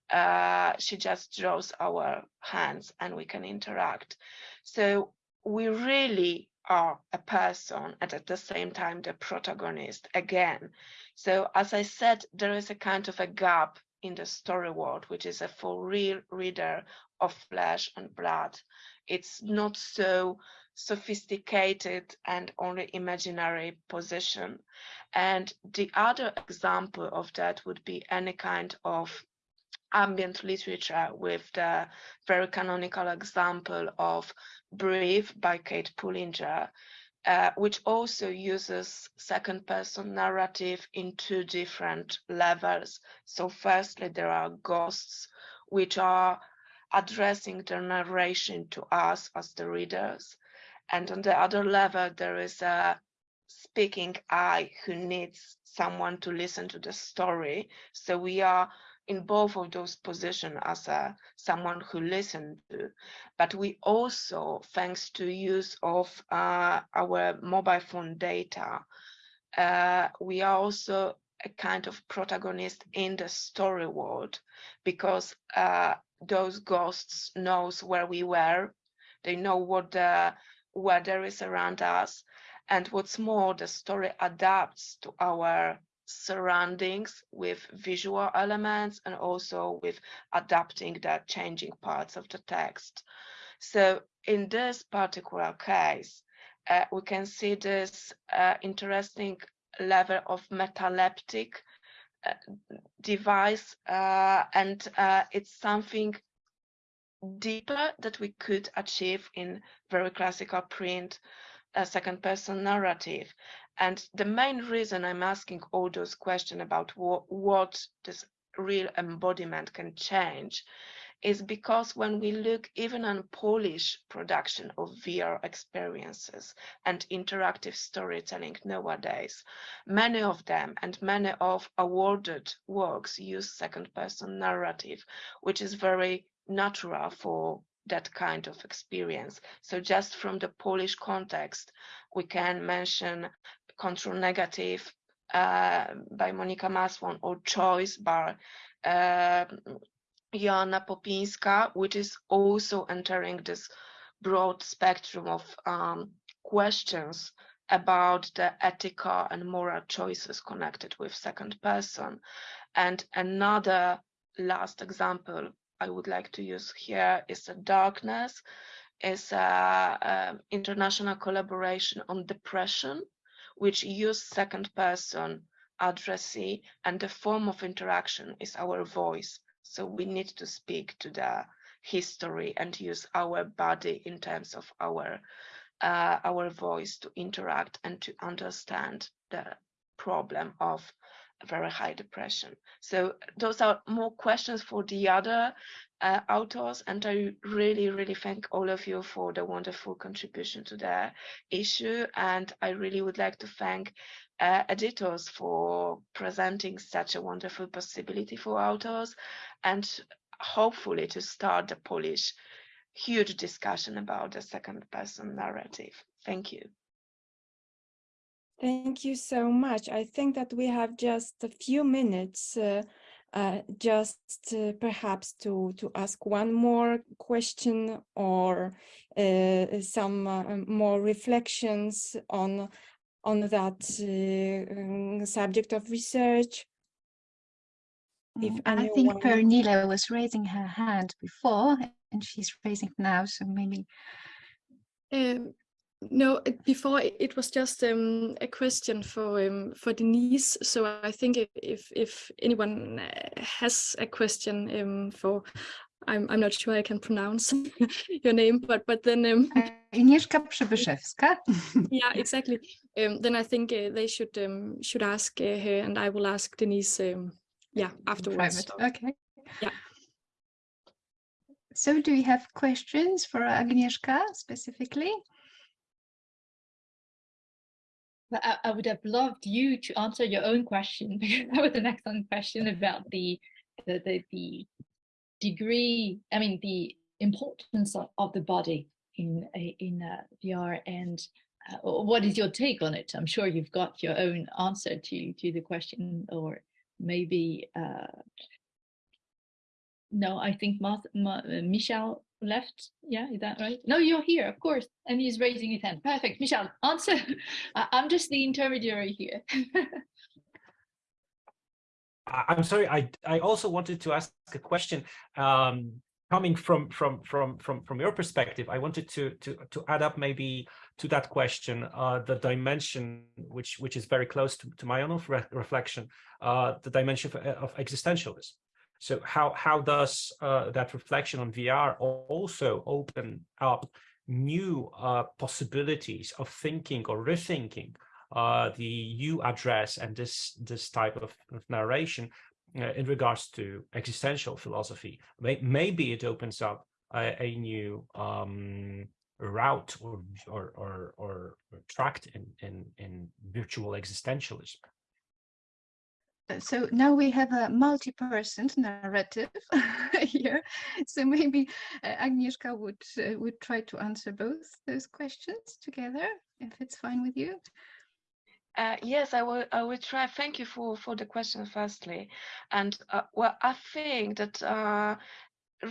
G: uh, she just draws our hands and we can interact so we really are a person and at the same time the protagonist again. So as i said there is a kind of a gap in the story world which is a for real reader of flesh and blood. It's not so sophisticated and only imaginary position and the other example of that would be any kind of ambient literature with the very canonical example of Breathe by Kate Pullinger, uh, which also uses second person narrative in two different levels. So firstly, there are ghosts, which are addressing the narration to us as the readers. And on the other level, there is a speaking I who needs someone to listen to the story. So we are in both of those positions as a, someone who listened to, but we also, thanks to use of uh, our mobile phone data, uh, we are also a kind of protagonist in the story world because uh, those ghosts knows where we were, they know what the weather is around us, and what's more, the story adapts to our surroundings with visual elements and also with adapting the changing parts of the text. So in this particular case, uh, we can see this uh, interesting level of metaleptic uh, device uh, and uh, it's something deeper that we could achieve in very classical print a second person narrative and the main reason I'm asking all those questions about what, what this real embodiment can change is because when we look even on Polish production of VR experiences and interactive storytelling nowadays, many of them and many of awarded works use second person narrative, which is very natural for that kind of experience. So just from the Polish context, we can mention Control Negative uh, by Monika Masłon or Choice by uh, Joanna Popinska, which is also entering this broad spectrum of um, questions about the ethical and moral choices connected with second person. And another last example I would like to use here is the darkness, is an international collaboration on depression which use second person addressee and the form of interaction is our voice. So we need to speak to the history and use our body in terms of our uh, our voice to interact and to understand the problem of very high depression. So those are more questions for the other uh, authors, and I really, really thank all of you for the wonderful contribution to the issue. And I really would like to thank uh, editors for presenting such a wonderful possibility for authors, and hopefully to start the Polish huge discussion about the second person narrative. Thank you.
B: Thank you so much. I think that we have just a few minutes uh, uh, just uh, perhaps to, to ask one more question or uh, some uh, more reflections on, on that uh, um, subject of research.
C: If mm, I think Pernille was raising her hand before and she's raising now, so maybe
E: Um, no, before it- was just um, a question for um, for Denise. So I think if if, if anyone uh, has a question um, for, I'm I'm not sure I can pronounce your name, but but then um,
C: Agnieszka Przybyszewska.
E: yeah, exactly. Um, then I think uh, they should um, should ask uh, her, and I will ask Denise. Um, yeah, afterwards.
C: Private. Okay.
E: Yeah.
C: So do you have questions for Agnieszka specifically?
D: But I, I would have loved you to answer your own question because that was an excellent question about the the the, the degree. I mean, the importance of, of the body in in uh, VR and uh, what is your take on it? I'm sure you've got your own answer to to the question, or maybe uh, no. I think Marth, Ma, uh, Michel left. Yeah, is that right? No, you're here, of course, and he's raising his hand. Perfect, Michel, answer. I'm just the intermediary here.
F: I'm sorry. I I also wanted to ask a question. Um, coming from from from from from your perspective, I wanted to to to add up maybe to that question uh, the dimension which which is very close to, to my own re reflection, uh, the dimension of, of existentialism. So how how does uh, that reflection on VR also open up new uh, possibilities of thinking or rethinking uh, the you address and this this type of, of narration uh, in regards to existential philosophy. Maybe it opens up a, a new um, route or or or, or tract in, in in virtual existentialism.
C: So now we have a multi-person narrative here. So maybe uh, Agnieszka would uh, would try to answer both those questions together, if it's fine with you.
G: Uh, yes, I will. I will try. Thank you for for the question, firstly, and uh, well, I think that uh,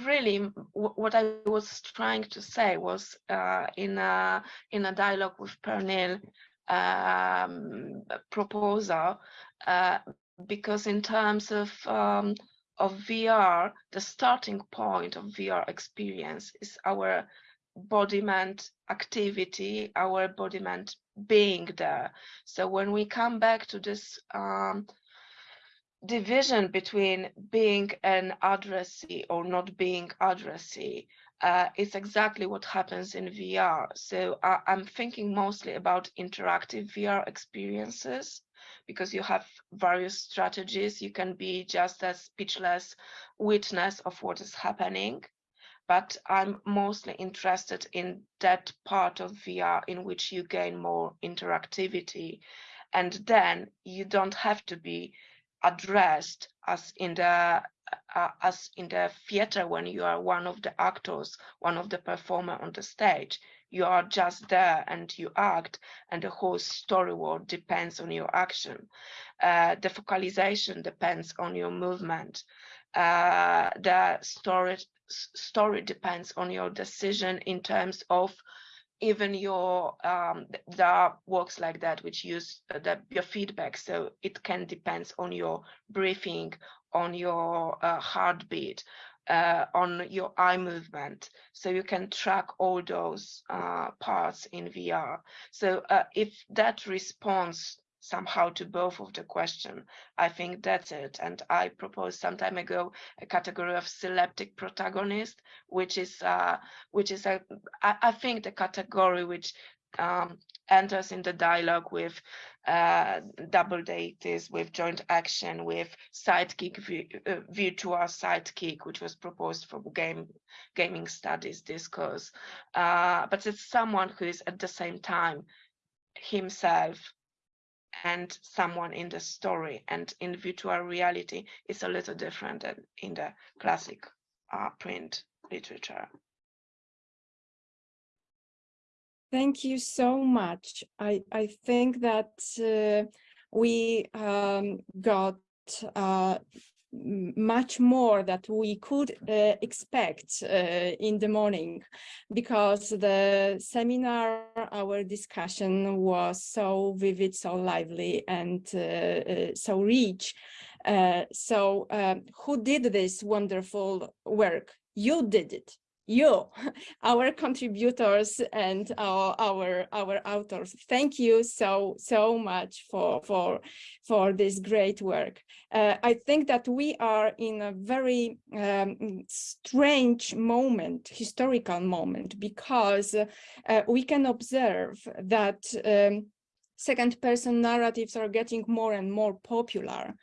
G: really what I was trying to say was uh, in a in a dialogue with Pernille um, proposal, uh, because in terms of um, of VR, the starting point of VR experience is our embodiment activity, our embodiment being there. So when we come back to this um, division between being an addressee or not being addressee, uh, it's exactly what happens in VR. So I, I'm thinking mostly about interactive VR experiences because you have various strategies. You can be just a speechless witness of what is happening but I'm mostly interested in that part of VR in which you gain more interactivity. And then you don't have to be addressed as in the uh, as in the theater when you are one of the actors, one of the performer on the stage. You are just there and you act, and the whole story world depends on your action. Uh, the focalization depends on your movement. Uh, the story story depends on your decision in terms of even your um there are works like that which use uh, the your feedback so it can depends on your breathing on your uh, heartbeat uh, on your eye movement so you can track all those uh, parts in vr so uh, if that responds somehow to both of the question i think that's it. And i proposed some time ago a category of selective protagonist which is uh which is a i, I think the category which um enters in the dialogue with uh double deixis with joint action with sidekick uh, virtual sidekick which was proposed for game gaming studies discourse uh but it's someone who is at the same time himself and someone in the story and in virtual reality is a little different than in the classic uh, print literature.
B: Thank you so much. I, I think that uh, we um, got uh, much more that we could uh, expect uh, in the morning because the seminar, our discussion was so vivid, so lively and uh, uh, so rich. Uh, so um, who did this wonderful work? You did it you, our contributors and our, our, our authors. Thank you so, so much for, for, for this great work. Uh, I think that we are in a very um, strange moment, historical moment, because uh, we can observe that um, second person narratives are getting more and more popular.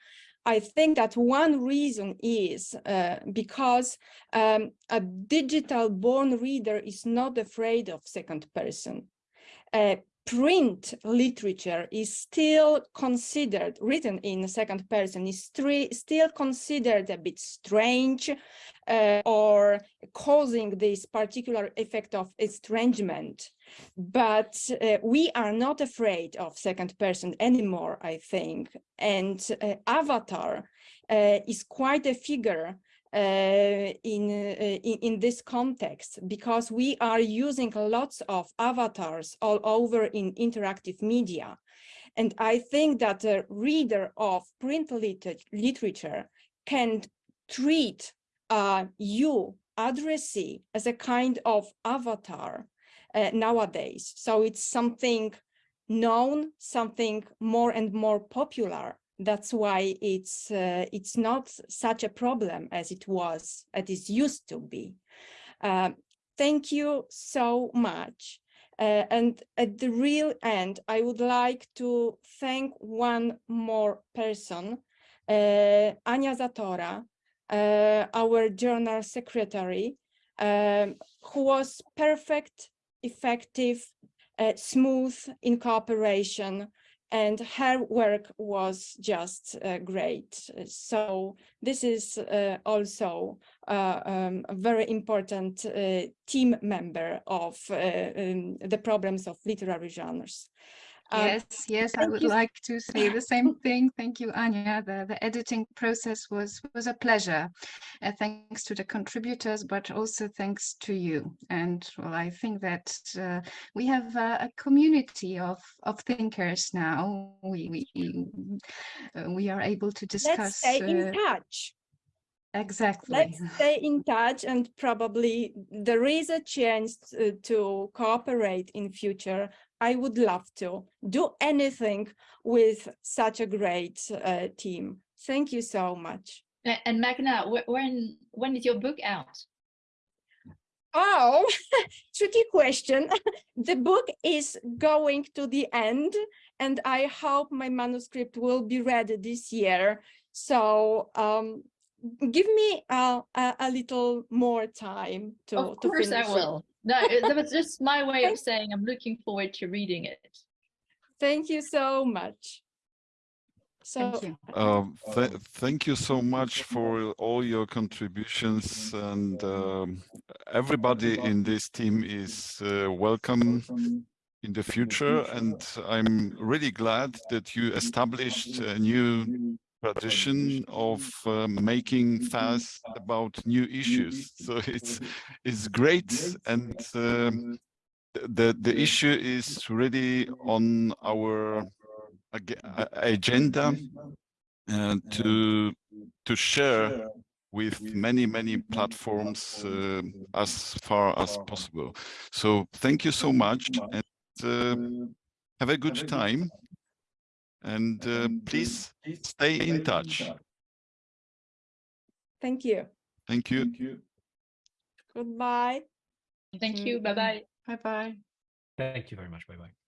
B: I think that one reason is uh, because um, a digital born reader is not afraid of second person. Uh, print literature is still considered, written in second person, is still considered a bit strange uh, or causing this particular effect of estrangement. But uh, we are not afraid of second person anymore, I think. And uh, Avatar uh, is quite a figure in, uh, in, in this context because we are using lots of avatars all over in interactive media. And I think that a reader of print liter literature can treat uh, you, addressee, as a kind of avatar uh, nowadays. So it's something known, something more and more popular that's why it's uh, it's not such a problem as it was as it used to be. Uh, thank you so much. Uh, and at the real end i would like to thank one more person uh, anya zatora uh, our journal secretary um, who was perfect effective uh, smooth in cooperation and her work was just uh, great. So this is uh, also uh, um, a very important uh, team member of uh, um, the problems of literary genres.
C: Um, yes, yes, I would like to say the same thing. Thank you, Anya. The, the editing process was, was a pleasure. Uh, thanks to the contributors, but also thanks to you. And well, I think that uh, we have uh, a community of, of thinkers now. We, we, uh, we are able to discuss.
B: Let's stay in
C: uh,
B: touch.
C: Exactly.
B: Let's stay in touch and probably there is a chance to, to cooperate in future. I would love to do anything with such a great uh, team. Thank you so much.
D: And Magna, when when is your book out?
B: Oh, tricky question. the book is going to the end and I hope my manuscript will be ready this year. So um, give me a, a, a, little more time to
D: Of course
B: to
D: I will. No, that was just my way of saying I'm looking forward to reading it.
B: Thank you so much. So,
C: Thank you.
A: Um, th thank you so much for all your contributions and um, everybody in this team is uh, welcome in the future and I'm really glad that you established a new tradition of uh, making fast about new issues. So it's it's great, and um, the the issue is really on our agenda uh, to to share with many many platforms uh, as far as possible. So thank you so much, and uh, have a good time and uh, please stay in touch. Thank you.
B: Thank you.
A: Thank you.
B: Goodbye.
D: Thank you. Bye-bye.
C: Bye-bye.
F: Thank you very much. Bye-bye.